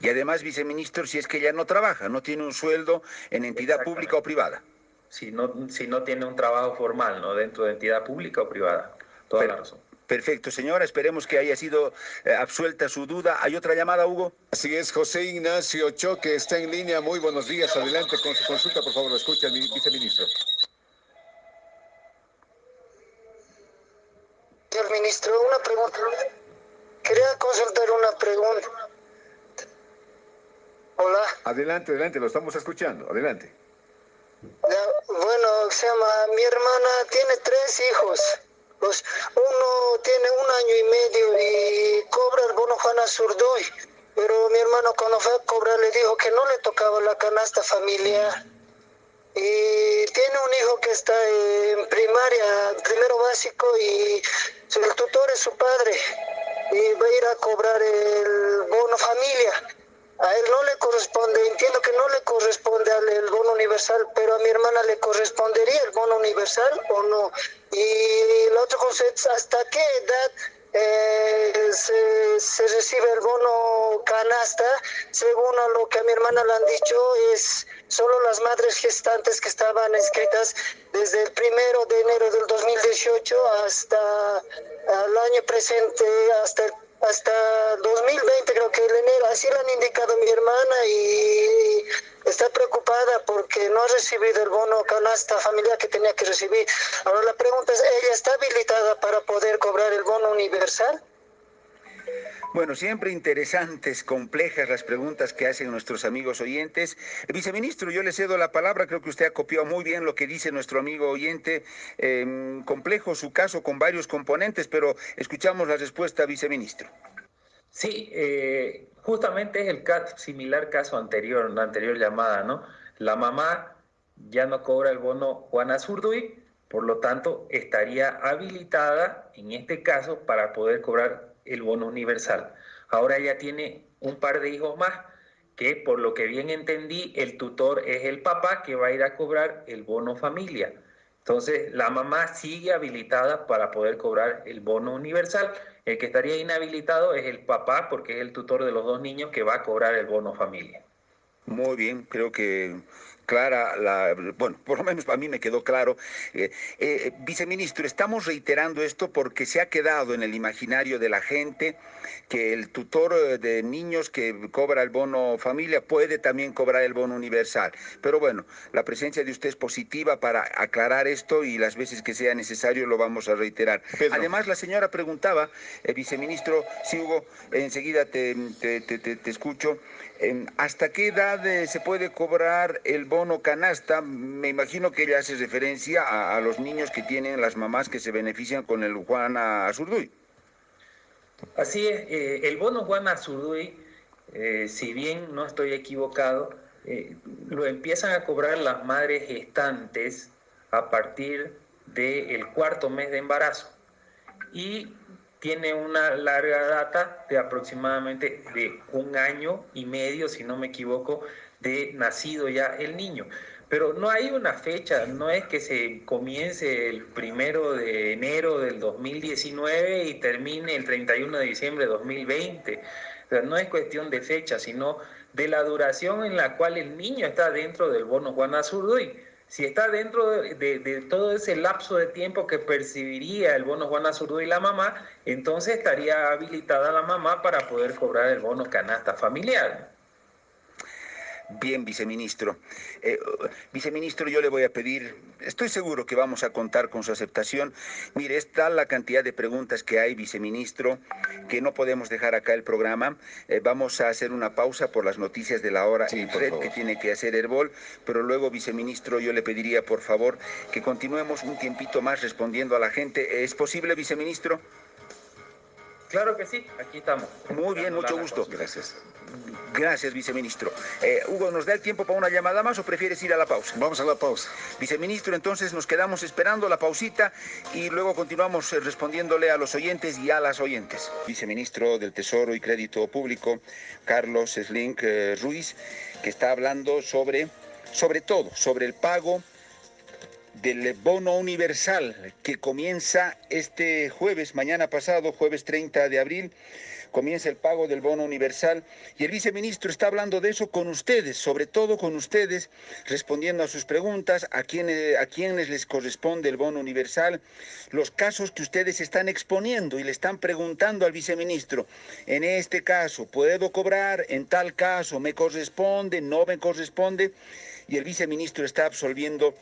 Y además, viceministro, si es que ella no trabaja, no tiene un sueldo en entidad pública o privada si no, si no tiene un trabajo formal, ¿no? Dentro de entidad pública o privada. Toda la razón. Perfecto, señora. Esperemos que haya sido eh, absuelta su duda. ¿Hay otra llamada, Hugo? Así es, José Ignacio Choque está en línea. Muy buenos días. Adelante con su consulta, por favor. Lo escucha el viceministro. Señor ministro, una pregunta. Quería consultar una pregunta. Hola. Adelante, adelante, lo estamos escuchando. Adelante. Bueno, se llama, mi hermana tiene tres hijos. Pues uno tiene un año y medio y cobra el bono Juana Zurdoy. Pero mi hermano cuando fue a cobrar le dijo que no le tocaba la canasta familiar. Y tiene un hijo que está en primaria, primero básico, y el tutor es su padre. Y va a ir a cobrar el bono familia a él no le corresponde, entiendo que no le corresponde al el bono universal, pero a mi hermana le correspondería el bono universal o no. Y la otra cosa es, ¿hasta qué edad eh, se, recibe el bono canasta? Según a lo que a mi hermana le han dicho, es solo las madres gestantes que estaban inscritas desde el primero de enero del 2018 hasta el año presente, hasta el hasta 2020 creo que en enero, así lo han indicado mi hermana y está preocupada porque no ha recibido el bono canasta familiar que tenía que recibir. Ahora la pregunta es, ¿ella está habilitada para poder cobrar el bono universal? Bueno, siempre interesantes, complejas las preguntas que hacen nuestros amigos oyentes. viceministro, yo le cedo la palabra, creo que usted ha copiado muy bien lo que dice nuestro amigo oyente. Em, complejo su caso con varios componentes, pero escuchamos la respuesta, viceministro. Sí, eh, justamente es el similar caso anterior, la anterior llamada, ¿no? La mamá ya no cobra el bono Juana Zurduy, por lo tanto estaría habilitada en este caso para poder cobrar el bono universal. Ahora ella tiene un par de hijos más, que por lo que bien entendí, el tutor es el papá que va a ir a cobrar el bono familia. Entonces, la mamá sigue habilitada para poder cobrar el bono universal. El que estaría inhabilitado es el papá, porque es el tutor de los dos niños que va a cobrar el bono familia. Muy bien, creo que clara, la, bueno, por lo menos para mí me quedó claro. Eh, eh, viceministro, estamos reiterando esto porque se ha quedado en el imaginario de la gente que el tutor eh, de niños que cobra el bono familia puede también cobrar el bono universal. Pero bueno, la presencia de usted es positiva para aclarar esto y las veces que sea necesario lo vamos a reiterar. Además, la señora preguntaba, viceministro, si Hugo, enseguida te, te escucho, ¿hasta qué edad se puede cobrar el bono canasta, me imagino que ella hace referencia a, los niños que tienen las mamás que se benefician con el Juana Azurduy. Así es, eh, el bono Juana Azurduy, eh, si bien no estoy equivocado, eh, lo empiezan a cobrar las madres gestantes a partir del cuarto mes de embarazo y tiene una larga data de aproximadamente de un año y medio, si no me equivoco, de nacido ya el niño. Pero no hay una fecha, no es que se comience el primero de enero del 2019 y termine el 31 de diciembre de 2020. O sea, no es cuestión de fecha, sino de la duración en la cual el niño está dentro del bono Juan Azurduy. Si está dentro de, todo ese lapso de tiempo que percibiría el bono Juan Azurduy y la mamá, entonces estaría habilitada la mamá para poder cobrar el bono canasta familiar. Bien, viceministro. Eh, viceministro, yo le voy a pedir, estoy seguro que vamos a contar con su aceptación. Mire, está la cantidad de preguntas que hay, viceministro, que no podemos dejar acá el programa. Eh, vamos a hacer una pausa por las noticias de la hora sí, red que tiene que hacer Herbol, pero luego, viceministro, yo le pediría, por favor, que continuemos un tiempito más respondiendo a la gente. ¿Es posible, viceministro? Claro que sí, aquí estamos. Muy bien, mucho gusto. Gracias. Gracias, viceministro. Eh, Hugo, ¿nos da el tiempo para una llamada más o prefieres ir a la pausa? Vamos a la pausa. Viceministro, entonces nos quedamos esperando la pausita y luego continuamos eh, respondiéndole a los oyentes y a las oyentes. Viceministro del Tesoro y Crédito Público, Carlos Slink eh, Ruiz, que está hablando sobre, sobre todo, sobre el pago del bono universal que comienza este jueves, mañana pasado, jueves 30 de abril, comienza el pago del bono universal y el viceministro está hablando de eso con ustedes, sobre todo con ustedes, respondiendo a sus preguntas, a quienes, a quienes les corresponde el bono universal, los casos que ustedes están exponiendo y le están preguntando al viceministro, en este caso, ¿puedo cobrar? En tal caso, ¿me corresponde? ¿No me corresponde? Y el viceministro está absolviendo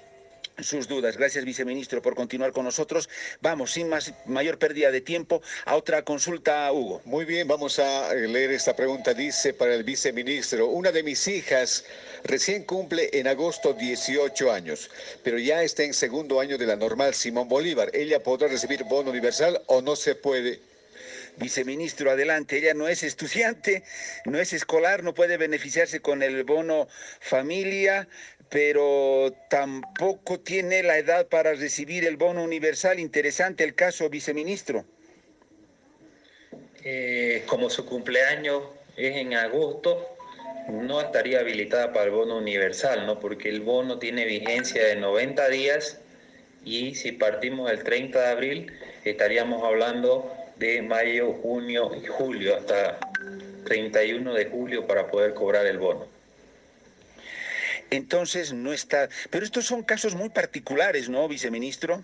sus dudas. Gracias, viceministro, por continuar con nosotros. Vamos, sin más, mayor pérdida de tiempo, a otra consulta, Hugo. Muy bien, vamos a eh, leer esta pregunta. Dice para el viceministro, una de mis hijas recién cumple en agosto 18 años, pero ya está en segundo año de la normal Simón Bolívar. ¿Ella podrá recibir bono universal o no se puede? Viceministro, adelante. Ella no es estudiante, no es escolar, no puede beneficiarse con el bono familia, pero tampoco tiene la edad para recibir el bono universal. Interesante el caso, viceministro. Eh, como su cumpleaños es en agosto, no estaría habilitada para el bono universal, ¿no? Porque el bono tiene vigencia de 90 días y si partimos el 30 de abril, estaríamos hablando de mayo, junio y julio, hasta 31 de julio para poder cobrar el bono entonces no está... Pero estos son casos muy particulares, ¿no, viceministro?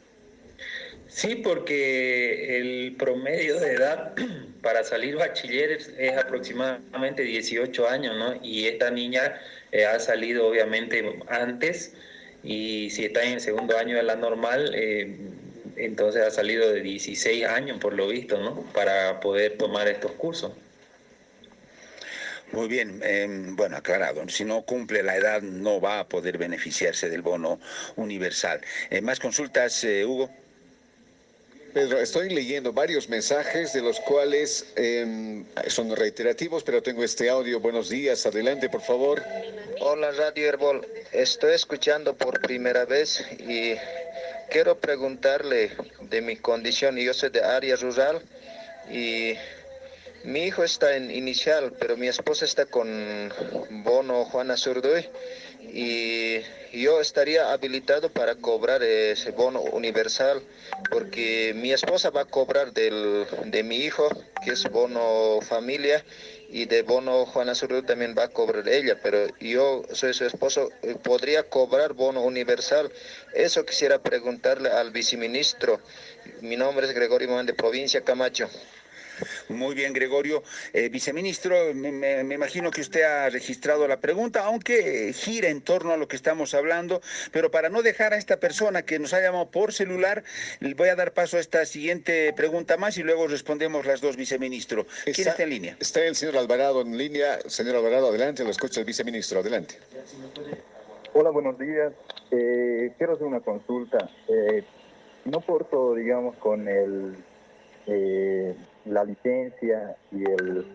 Sí, porque el promedio de edad para salir bachiller es aproximadamente 18 años, ¿no? Y esta niña eh, ha salido obviamente antes y si está en el segundo año de la normal, eh, entonces ha salido de 16 años por lo visto, ¿no? Para poder tomar estos cursos. Muy bien, em, bueno, aclarado. Si no cumple la edad, no va a poder beneficiarse del bono universal. Eh, ¿Más consultas, eh, Hugo? Pedro, estoy leyendo varios mensajes de los cuales em, son reiterativos, pero tengo este audio. Buenos días, adelante, por favor. Hola, Radio Herbol. Estoy escuchando por primera vez y quiero preguntarle de mi condición. Yo soy de área rural y mi hijo está en inicial, pero mi esposa está con bono Juana Zurdoy y yo estaría habilitado para cobrar ese bono universal porque mi esposa va a cobrar del, de mi hijo, que es bono familia, y de bono Juana Zurdoy también va a cobrar ella, pero yo soy su esposo, podría cobrar bono universal. Eso quisiera preguntarle al viceministro. Mi nombre es Gregorio Mon de Provincia Camacho. Muy bien, Gregorio. Eh, viceministro, me, imagino que usted ha registrado la pregunta, aunque gira en torno a lo que estamos hablando, pero para no dejar a esta persona que nos ha llamado por celular, voy a dar paso a esta siguiente pregunta más y luego respondemos las dos, viceministro. ¿Quién está, en línea? Está el señor Alvarado en línea. Señor Alvarado, adelante, lo escucha el viceministro. Adelante. Hola, buenos días. Eh, quiero hacer una consulta. Eh, no porto, digamos, con el la licencia y el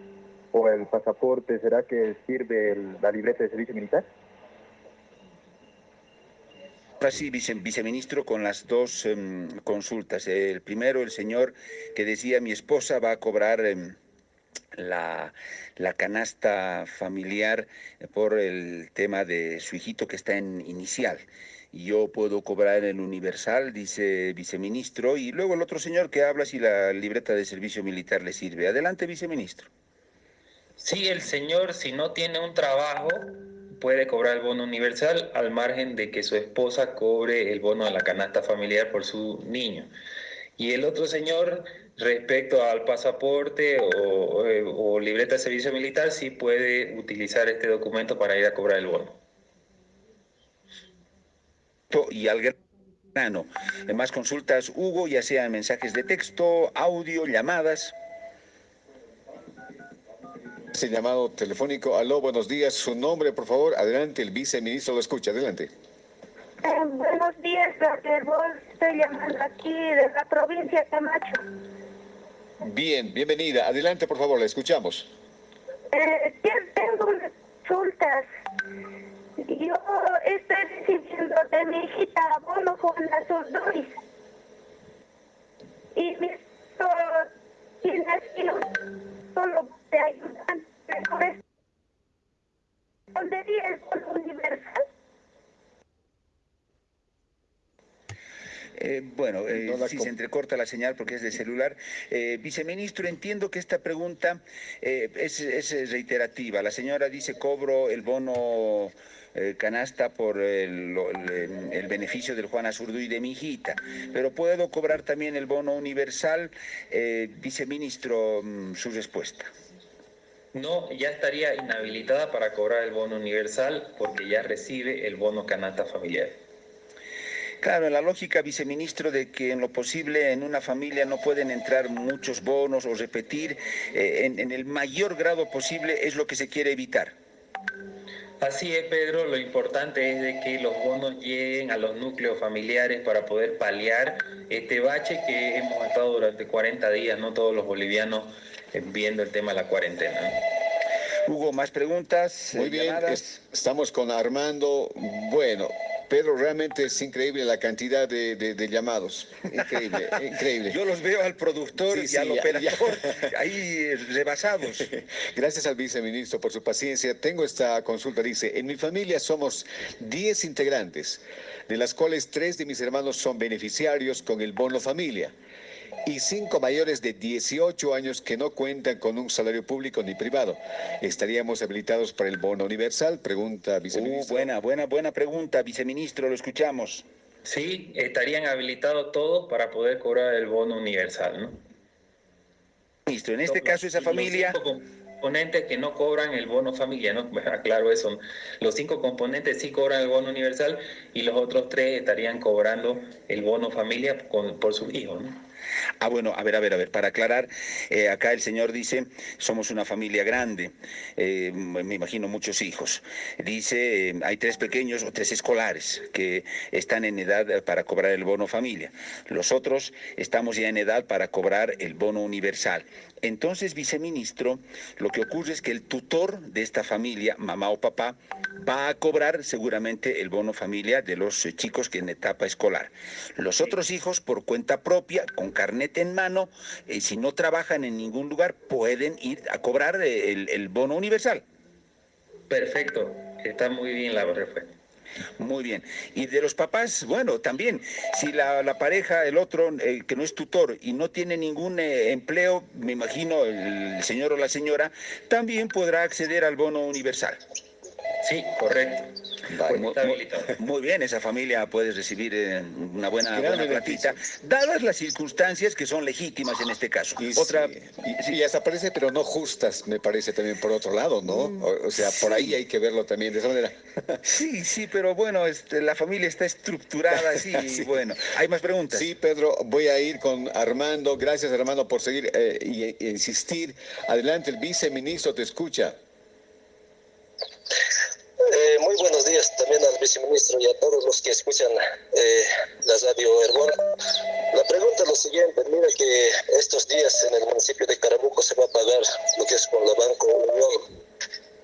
o el pasaporte, ¿será que sirve la libreta de servicio militar? Sí, viceministro, con las dos em, consultas. El primero, el señor que decía, mi esposa va a cobrar em, la, la, canasta familiar por el tema de su hijito que está en inicial yo puedo cobrar en universal, dice viceministro, y luego el otro señor que habla si la libreta de servicio militar le sirve. Adelante, viceministro. Sí, el señor, si no tiene un trabajo, puede cobrar el bono universal al margen de que su esposa cobre el bono de la canasta familiar por su niño. Y el otro señor, respecto al pasaporte o, o libreta de servicio militar, sí puede utilizar este documento para ir a cobrar el bono. Y al grano. Más consultas, Hugo, ya sean mensajes de texto, audio, llamadas. Ese llamado telefónico. Aló, buenos días. Su nombre, por favor. Adelante, el viceministro lo escucha. Adelante. Eh, buenos días, doctor Estoy llamando aquí de la provincia de Camacho. Bien, bienvenida. Adelante, por favor, la escuchamos. Eh, tengo consultas. Yo estoy recibiendo de mi hijita abono con dos Y mi tiene así solo te ayudan. ¿Respondería el universal? Eh, bueno, eh, si se entrecorta la señal porque es de celular. Eh, viceministro, entiendo que esta pregunta es, es, reiterativa. La señora dice cobro el bono canasta por el, el, beneficio del Juan Azurduy de mi hijita, pero puedo cobrar también el bono universal. viceministro, mm, su respuesta. No, ya estaría inhabilitada para cobrar el bono universal porque ya recibe el bono canasta familiar. Claro, en la lógica, viceministro, de que en lo posible en una familia no pueden entrar muchos bonos o repetir, eh, en, el mayor grado posible es lo que se quiere evitar. Así es, Pedro. Lo importante es de que los bonos lleguen a los núcleos familiares para poder paliar este bache que hemos estado durante 40 días, no todos los bolivianos, eh, viendo el tema de la cuarentena. Hugo, más preguntas. Muy bien, estamos con Armando. Bueno, Pedro, realmente es increíble la cantidad de, llamados. Increíble, increíble. Yo los veo al productor y al operador ahí rebasados. Gracias al viceministro por su paciencia. Tengo esta consulta. Dice, en mi familia somos 10 integrantes, de las cuales tres de mis hermanos son beneficiarios con el bono familia y cinco mayores de 18 años que no cuentan con un salario público ni privado. ¿Estaríamos habilitados para el bono universal? Pregunta uh, viceministro. buena, buena, buena pregunta, viceministro, lo escuchamos. Sí, estarían habilitados todos para poder cobrar el bono universal, ¿no? Ministro, en este caso esa familia componentes que no cobran el bono familia, ¿no? Claro eso. Los cinco componentes sí cobran el bono universal y los otros tres estarían cobrando el bono familia por sus hijos, ¿no? Ah, bueno, a ver, a ver, a ver, para aclarar, eh, acá el señor dice, somos una familia grande, eh, me imagino muchos hijos. Dice, eh, hay tres pequeños o tres escolares que están en edad para cobrar el bono familia. Los otros estamos ya en edad para cobrar el bono universal. Entonces, viceministro, lo que ocurre es que el tutor de esta familia, mamá o papá, va a cobrar seguramente el bono familia de los chicos que en etapa escolar. Los otros hijos, por cuenta propia, con carnet en mano, eh, si no trabajan en ningún lugar, pueden ir a cobrar el, bono universal. Perfecto, está muy bien la respuesta. Muy bien. Y de los papás, bueno, también, si la, pareja, el otro, eh, que no es tutor y no tiene ningún eh, empleo, me imagino el señor o la señora, también podrá acceder al bono universal. Sí, correcto. muy, bien, esa familia puede recibir eh, una buena, buena platita, dadas las circunstancias que son legítimas en este caso. Y, Otra, y, hasta parece, pero no justas, me parece también por otro lado, ¿no? Mm, o, sea, por ahí hay que verlo también de esa manera. Sí, sí, pero bueno, este, la familia está estructurada así, y bueno. ¿Hay más preguntas? Sí, Pedro, voy a ir con Armando. Gracias, Armando, por seguir e y insistir. Adelante, el viceministro te escucha. Eh, muy buenos días también al viceministro y a todos los que escuchan eh, la radio Herbón. La pregunta es lo siguiente, mira que estos días en el municipio de Carabuco se va a pagar lo que es con la Banco Unión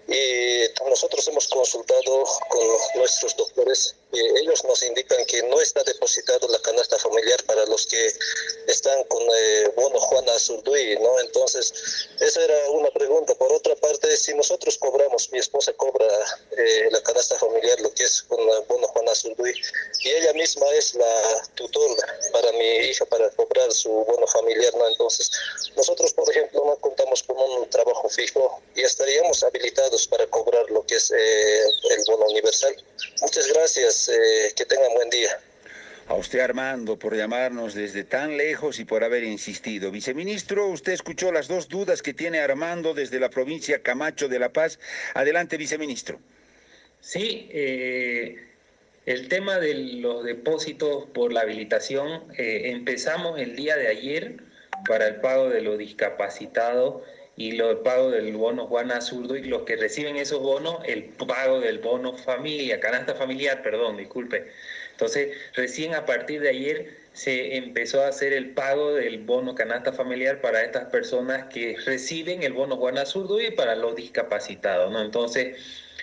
y nosotros hemos consultado con nuestros doctores y ellos nos indican que no está depositado la canasta familiar para los que están con eh, bono Juana Zurduy, ¿no? Entonces, esa era una pregunta. Por otra parte, si nosotros cobramos, mi esposa cobra eh, la canasta familiar, lo que es con el bono Juana Zurduy, y ella misma es la tutora para mi hija para cobrar su bono familiar, ¿no? Entonces, nosotros, por ejemplo, no contamos con un trabajo fijo y estaríamos habilitados para cobrar lo que es eh, el bono universal. Muchas gracias, eh, que tengan buen día. A usted, Armando, por llamarnos desde tan lejos y por haber insistido. Viceministro, usted escuchó las dos dudas que tiene Armando desde la provincia Camacho de La Paz. Adelante, viceministro. Sí, eh, el tema de los depósitos por la habilitación, eh, empezamos el día de ayer para el pago de los discapacitados y lo, el pago del bono Juana Zurdo y los que reciben esos bonos, el pago del bono familia, canasta familiar, perdón, disculpe. Entonces, recién a partir de ayer se empezó a hacer el pago del bono canasta familiar para estas personas que reciben el bono Juana Zurdo y para los discapacitados, ¿no? Entonces,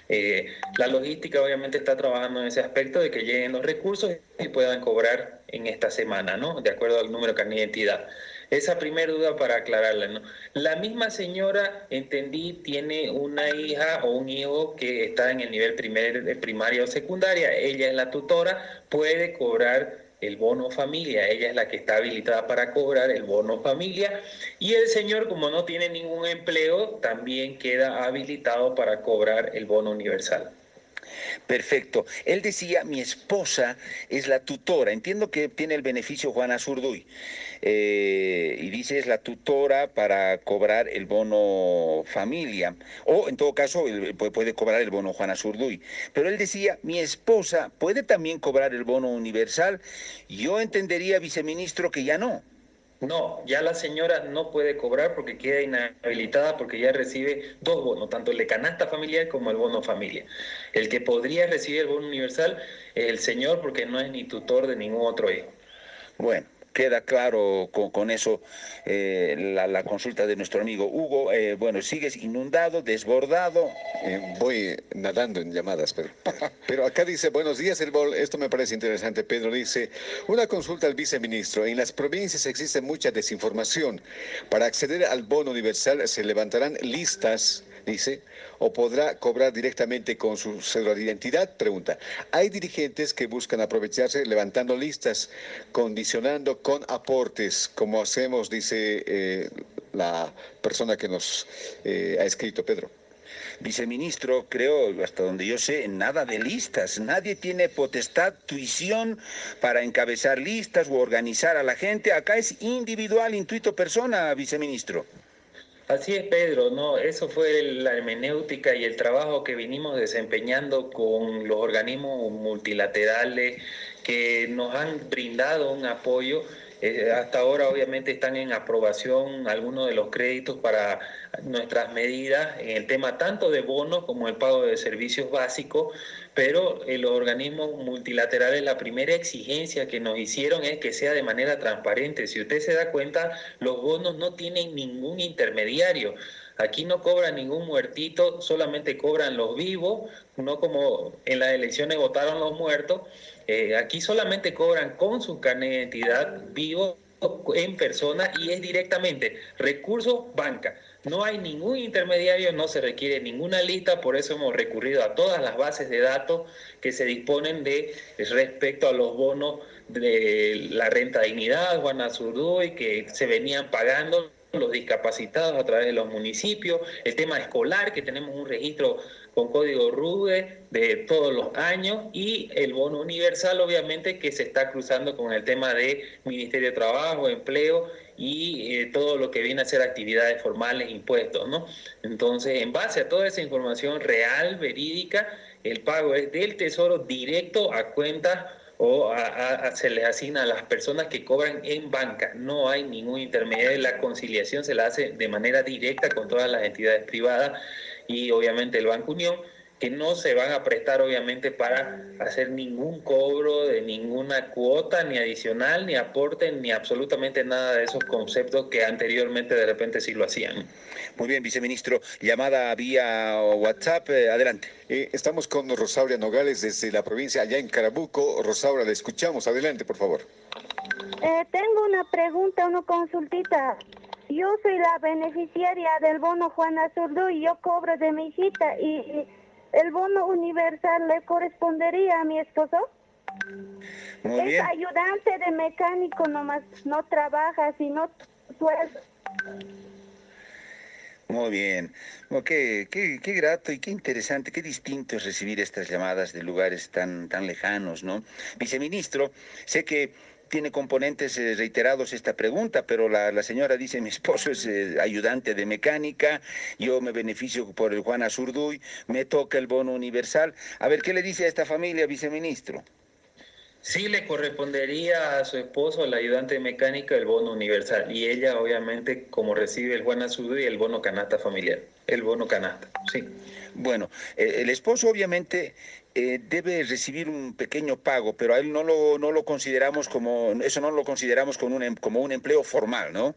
eh, la logística obviamente está trabajando en ese aspecto de que lleguen los recursos y puedan cobrar en esta semana, ¿no? De acuerdo al número de carnet de identidad. Esa primera duda para aclararla, ¿no? La misma señora, entendí, tiene una hija o un hijo que está en el nivel primer, primaria o secundaria. Ella es la tutora, puede cobrar el bono familia, ella es la que está habilitada para cobrar el bono familia y el señor como no tiene ningún empleo también queda habilitado para cobrar el bono universal. Perfecto. Él decía, mi esposa es la tutora. Entiendo que tiene el beneficio Juana Zurduy. Eh, y dice, es la tutora para cobrar el bono familia. O, en todo caso, puede cobrar el bono Juana Zurduy. Pero él decía, mi esposa puede también cobrar el bono universal. Yo entendería, viceministro, que ya no. No, ya la señora no puede cobrar porque queda inhabilitada porque ya recibe dos bonos, tanto el de canasta familiar como el bono familia. El que podría recibir el bono universal es el señor porque no es ni tutor de ningún otro hijo. Bueno, queda claro con, eso eh, la, consulta de nuestro amigo Hugo. Eh, bueno, sigues inundado, desbordado. Eh, voy nadando en llamadas, pero, pero acá dice, buenos días, el bol. Esto me parece interesante. Pedro dice, una consulta al viceministro. En las provincias existe mucha desinformación. Para acceder al bono universal se levantarán listas dice, o podrá cobrar directamente con su cédula de identidad, pregunta. Hay dirigentes que buscan aprovecharse levantando listas, condicionando con aportes, como hacemos, dice eh, la persona que nos eh, ha escrito, Pedro. Viceministro, creo, hasta donde yo sé, nada de listas. Nadie tiene potestad, tuición para encabezar listas o organizar a la gente. Acá es individual, intuito persona, viceministro. Así es, Pedro, ¿no? Eso fue la hermenéutica y el trabajo que vinimos desempeñando con los organismos multilaterales que nos han brindado un apoyo eh, hasta ahora obviamente están en aprobación algunos de los créditos para nuestras medidas en el tema tanto de bonos como el pago de servicios básicos, pero en los organismos multilaterales la primera exigencia que nos hicieron es que sea de manera transparente. Si usted se da cuenta, los bonos no tienen ningún intermediario. Aquí no cobran ningún muertito, solamente cobran los vivos, no como en las elecciones votaron los muertos. Eh, aquí solamente cobran con su carnet de identidad vivo en persona y es directamente recurso banca. No hay ningún intermediario, no se requiere ninguna lista, por eso hemos recurrido a todas las bases de datos que se disponen de respecto a los bonos de la renta dignidad, Juana y que se venían pagando los discapacitados a través de los municipios, el tema escolar, que tenemos un registro con código RUBE de todos los años y el bono universal, obviamente, que se está cruzando con el tema de Ministerio de Trabajo, Empleo y eh, todo lo que viene a ser actividades formales, impuestos, ¿no? Entonces, en base a toda esa información real, verídica, el pago es del Tesoro directo a cuentas o se les asigna a las personas que cobran en banca. No hay ningún intermediario. La conciliación se la hace de manera directa con todas las entidades privadas y obviamente el Banco Unión que no se van a prestar obviamente para hacer ningún cobro de ninguna cuota, ni adicional, ni aporte, ni absolutamente nada de esos conceptos que anteriormente de repente sí lo hacían. Muy bien, viceministro. Llamada vía WhatsApp, eh, adelante. Eh, estamos con Rosaura Nogales desde la provincia, allá en Carabuco. Rosaura, le escuchamos. Adelante, por favor. Eh, tengo una pregunta, una consultita. Yo soy la beneficiaria del bono Juana Zurdo y yo cobro de mi hijita y el bono universal le correspondería a mi esposo. es ayudante de mecánico nomás, no trabaja, sino sueldo. Muy bien. qué, qué, qué, grato y qué interesante, qué distinto es recibir estas llamadas de lugares tan, tan lejanos, ¿no? Viceministro, sé que tiene componentes eh, reiterados esta pregunta, pero la, señora dice, mi esposo es eh, ayudante de mecánica, yo me beneficio por el Juan me toca el bono universal. A ver, ¿qué le dice a esta familia, viceministro? Sí le correspondería a su esposo, el ayudante de mecánica, el bono universal. Y ella, obviamente, como recibe el Juan Azurduy, el bono canasta familiar. El bono canasta, sí. Bueno, eh, el esposo obviamente eh, debe recibir un pequeño pago, pero a él no lo, no lo consideramos como, eso no lo consideramos como un, em, como un empleo formal, ¿no?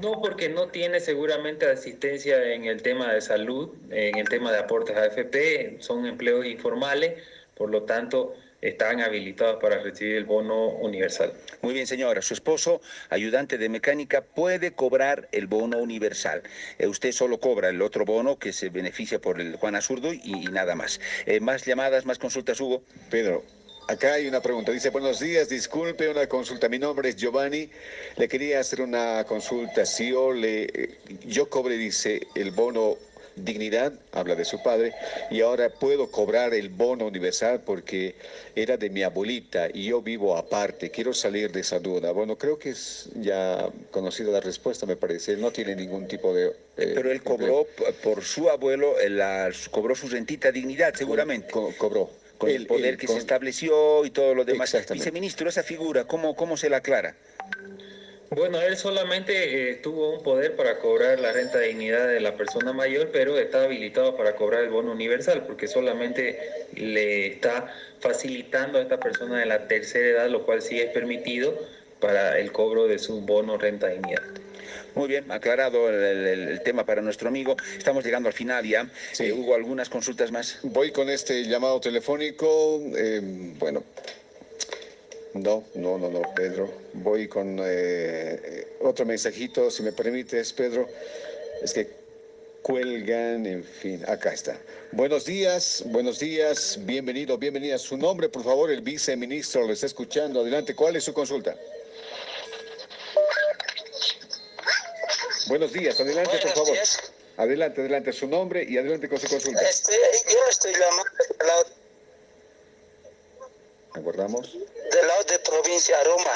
No, porque no tiene seguramente asistencia en el tema de salud, en el tema de aportes a AFP, son empleos informales, por lo tanto, están habilitados para recibir el bono universal. Muy bien, señora. Su esposo, ayudante de mecánica, puede cobrar el bono universal. Eh, usted solo cobra el otro bono que se beneficia por el Juan Azurdo y, nada más. Eh, más llamadas, más consultas, Hugo. Pedro, Acá hay una pregunta. Dice, buenos días, disculpe una consulta. Mi nombre es Giovanni. Le quería hacer una consulta. Si yo, le, yo cobre, dice, el bono dignidad, habla de su padre, y ahora puedo cobrar el bono universal porque era de mi abuelita y yo vivo aparte, quiero salir de esa duda. Bueno, creo que es ya conocida la respuesta, me parece, no tiene ningún tipo de... Eh, Pero él cobró por su abuelo, la, cobró su rentita dignidad, seguramente. cobró con el, poder que se estableció y todo lo demás. Viceministro, esa figura, ¿cómo, cómo se la aclara? Bueno, él solamente eh, tuvo un poder para cobrar la renta de dignidad de la persona mayor, pero está habilitado para cobrar el bono universal, porque solamente le está facilitando a esta persona de la tercera edad, lo cual sí es permitido para el cobro de su bono renta de dignidad. Muy bien, aclarado el, tema para nuestro amigo. Estamos llegando al final ya. Sí. Eh, ¿Hubo algunas consultas más? Voy con este llamado telefónico. Eh, bueno, no, no, no, no, Pedro. Voy con eh, otro mensajito, si me permites, Pedro. Es que cuelgan, en fin, acá está. Buenos días, buenos días, bienvenido, bienvenida. Su nombre, por favor, el viceministro lo está escuchando. Adelante, ¿cuál es su consulta? Buenos días, adelante, por favor. Adelante, adelante, su nombre y adelante con su consulta. Este, yo estoy llamando Aguardamos. Del lado de provincia Roma.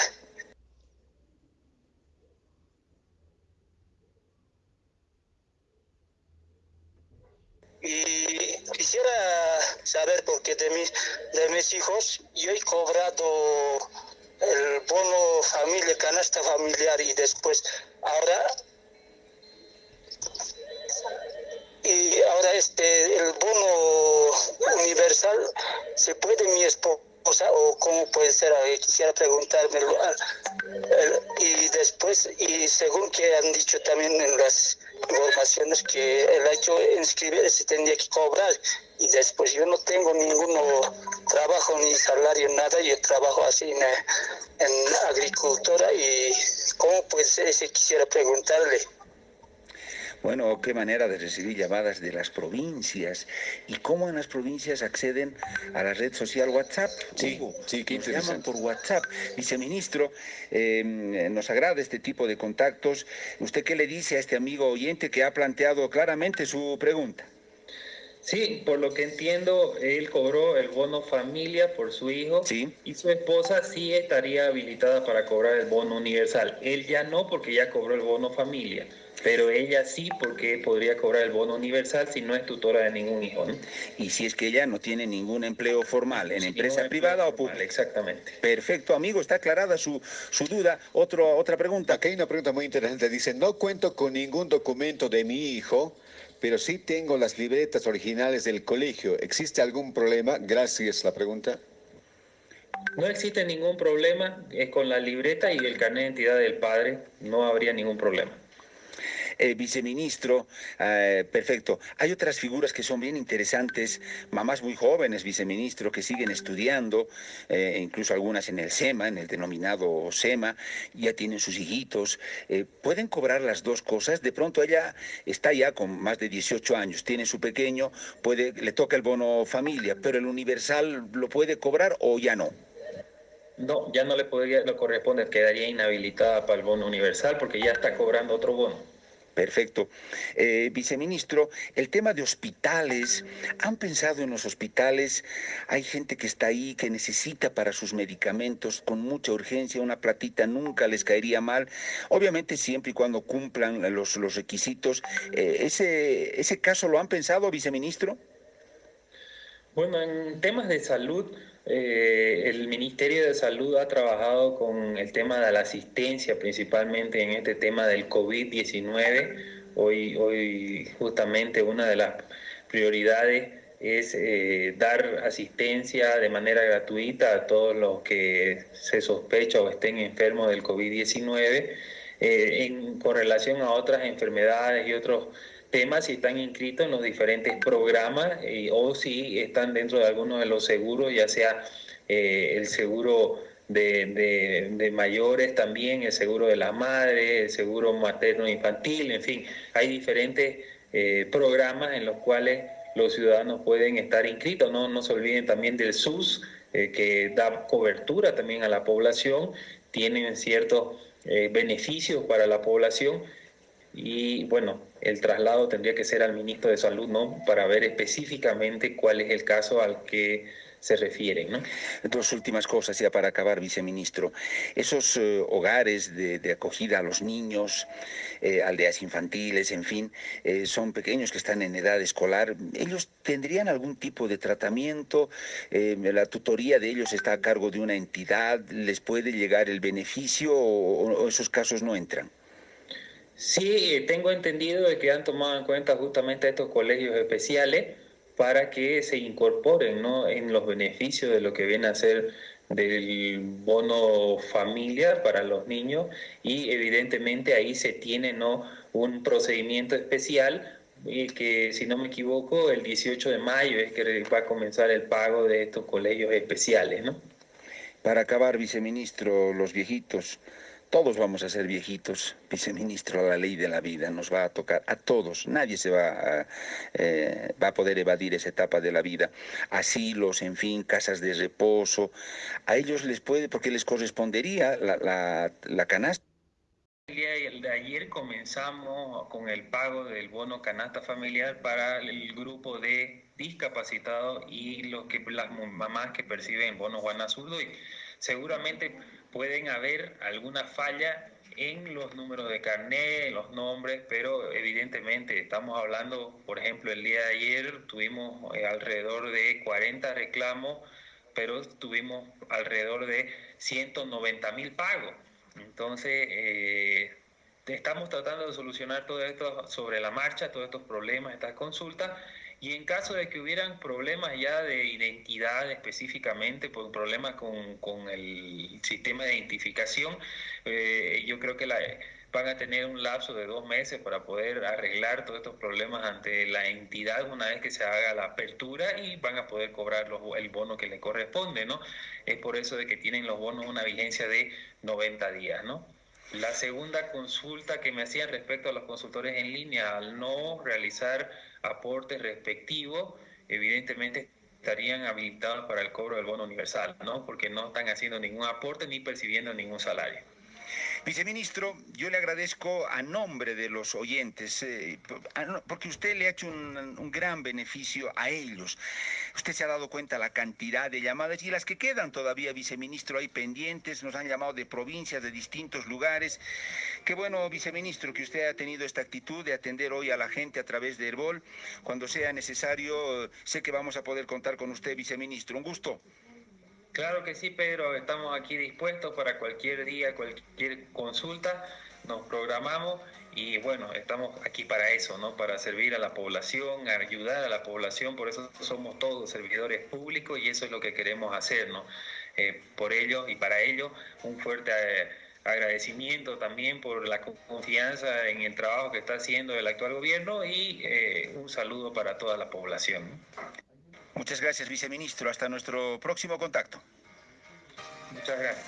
Y quisiera saber, porque de mis, de mis hijos yo he cobrado el bono familia, canasta familiar y después ahora y ahora este el bono universal se puede mi esposo o cómo puede ser, quisiera preguntármelo. Ah, y después, y según que han dicho también en las informaciones que el hecho de inscribir se tendría que cobrar y después yo no tengo ningún trabajo ni salario, nada, yo trabajo así en, en agricultura y cómo puede ser, si quisiera preguntarle. Bueno, qué manera de recibir llamadas de las provincias y cómo en las provincias acceden a la red social WhatsApp. Sí, sí, que llaman por WhatsApp. Viceministro, em, nos agrada este tipo de contactos. ¿Usted qué le dice a este amigo oyente que ha planteado claramente su pregunta? Sí, por lo que entiendo, él cobró el bono familia por su hijo sí. y su esposa sí estaría habilitada para cobrar el bono universal. Él ya no porque ya cobró el bono familia. Pero ella sí, porque podría cobrar el bono universal si no es tutora de ningún hijo. ¿no? Y si es que ella no tiene ningún empleo formal, en empresa privada o pública. Exactamente. Perfecto, amigo, está aclarada su, su duda. Otro, otra pregunta. Aquí hay una pregunta muy interesante. Dice, no cuento con ningún documento de mi hijo, pero sí tengo las libretas originales del colegio. ¿Existe algún problema? Gracias, la pregunta. No existe ningún problema es con la libreta y el carnet de identidad del padre, no habría ningún problema. Eh, viceministro, eh, perfecto. Hay otras figuras que son bien interesantes, mamás muy jóvenes, viceministro, que siguen estudiando, eh, incluso algunas en el SEMA, en el denominado SEMA, ya tienen sus hijitos. ¿Pueden cobrar las dos cosas? De pronto ella está ya con más de 18 años, tiene su pequeño, puede, le toca el bono familia, pero el universal lo puede cobrar o ya no. No, ya no le podría, lo corresponde, quedaría inhabilitada para el bono universal porque ya está cobrando otro bono. Perfecto. Eh, viceministro, el tema de hospitales, ¿han pensado en los hospitales? Hay gente que está ahí que necesita para sus medicamentos con mucha urgencia, una platita nunca les caería mal, obviamente siempre y cuando cumplan los, los requisitos. Eh, ese, ¿Ese caso lo han pensado, viceministro? Bueno, en temas de salud, eh, el Ministerio de Salud ha trabajado con el tema de la asistencia, principalmente en este tema del COVID-19. Hoy, hoy justamente una de las prioridades es eh, dar asistencia de manera gratuita a todos los que se sospecha o estén enfermos del COVID-19 eh, en correlación a otras enfermedades y otros temas si están inscritos en los diferentes programas o si están dentro de alguno de los seguros, ya sea eh, el seguro de, mayores también, el seguro de la madre, el seguro materno-infantil, en fin, hay diferentes eh, programas en los cuales los ciudadanos pueden estar inscritos. No, no se olviden también del SUS, eh, que da cobertura también a la población, tienen ciertos beneficios para la población y bueno, el traslado tendría que ser al ministro de Salud, ¿no? Para ver específicamente cuál es el caso al que se refieren. ¿no? Dos últimas cosas ya para acabar, viceministro. Esos eh, hogares de, acogida a los niños, eh, aldeas infantiles, en fin, eh, son pequeños que están en edad escolar. ¿Ellos tendrían algún tipo de tratamiento? ¿La tutoría de ellos está a cargo de una entidad? ¿Les puede llegar el beneficio o esos casos no entran? Sí, tengo entendido de que han tomado en cuenta justamente estos colegios especiales para que se incorporen ¿no? en los beneficios de lo que viene a ser del bono familiar para los niños y evidentemente ahí se tiene ¿no? un procedimiento especial y que si no me equivoco el 18 de mayo es que va a comenzar el pago de estos colegios especiales. ¿no? Para acabar, viceministro, los viejitos, todos vamos a ser viejitos, viceministro, la ley de la vida nos va a tocar a todos, nadie se va a, eh, va a poder evadir esa etapa de la vida. Asilos, en fin, casas de reposo, a ellos les puede, porque les correspondería la, la, la canasta. El de ayer comenzamos con el pago del bono canasta familiar para el grupo de discapacitados y los que, las mamás que perciben bono Juana y Seguramente pueden haber alguna falla en los números de carnet, en los nombres, pero evidentemente estamos hablando, por ejemplo, el día de ayer tuvimos eh, alrededor de 40 reclamos, pero tuvimos alrededor de 190 mil pagos. Entonces, eh, estamos tratando de solucionar todo esto sobre la marcha, todos estos problemas, estas consultas, y en caso de que hubieran problemas ya de identidad específicamente, por problemas con, con el sistema de identificación, eh, yo creo que la, van a tener un lapso de dos meses para poder arreglar todos estos problemas ante la entidad una vez que se haga la apertura y van a poder cobrar los, el bono que le corresponde, ¿no? Es por eso de que tienen los bonos una vigencia de 90 días, ¿no? La segunda consulta que me hacían respecto a los consultores en línea, al no realizar aportes respectivos, evidentemente estarían habilitados para el cobro del bono universal, ¿no? Porque no están haciendo ningún aporte ni percibiendo ningún salario. Viceministro, yo le agradezco a nombre de los oyentes, eh, porque usted le ha hecho un, gran beneficio a ellos. Usted se ha dado cuenta la cantidad de llamadas y las que quedan todavía, viceministro, hay pendientes, nos han llamado de provincias, de distintos lugares. Qué bueno, viceministro, que usted ha tenido esta actitud de atender hoy a la gente a través de Herbol. Cuando sea necesario, sé que vamos a poder contar con usted, viceministro. Un gusto. Claro que sí, Pedro, estamos aquí dispuestos para cualquier día, cualquier consulta, nos programamos y bueno, estamos aquí para eso, ¿no? Para servir a la población, ayudar a la población, por eso somos todos servidores públicos y eso es lo que queremos hacer, ¿no? Eh, por ello y para ello, un fuerte eh, agradecimiento también por la confianza en el trabajo que está haciendo el actual gobierno y eh, un saludo para toda la población. Muchas gracias, viceministro. Hasta nuestro próximo contacto. Muchas gracias.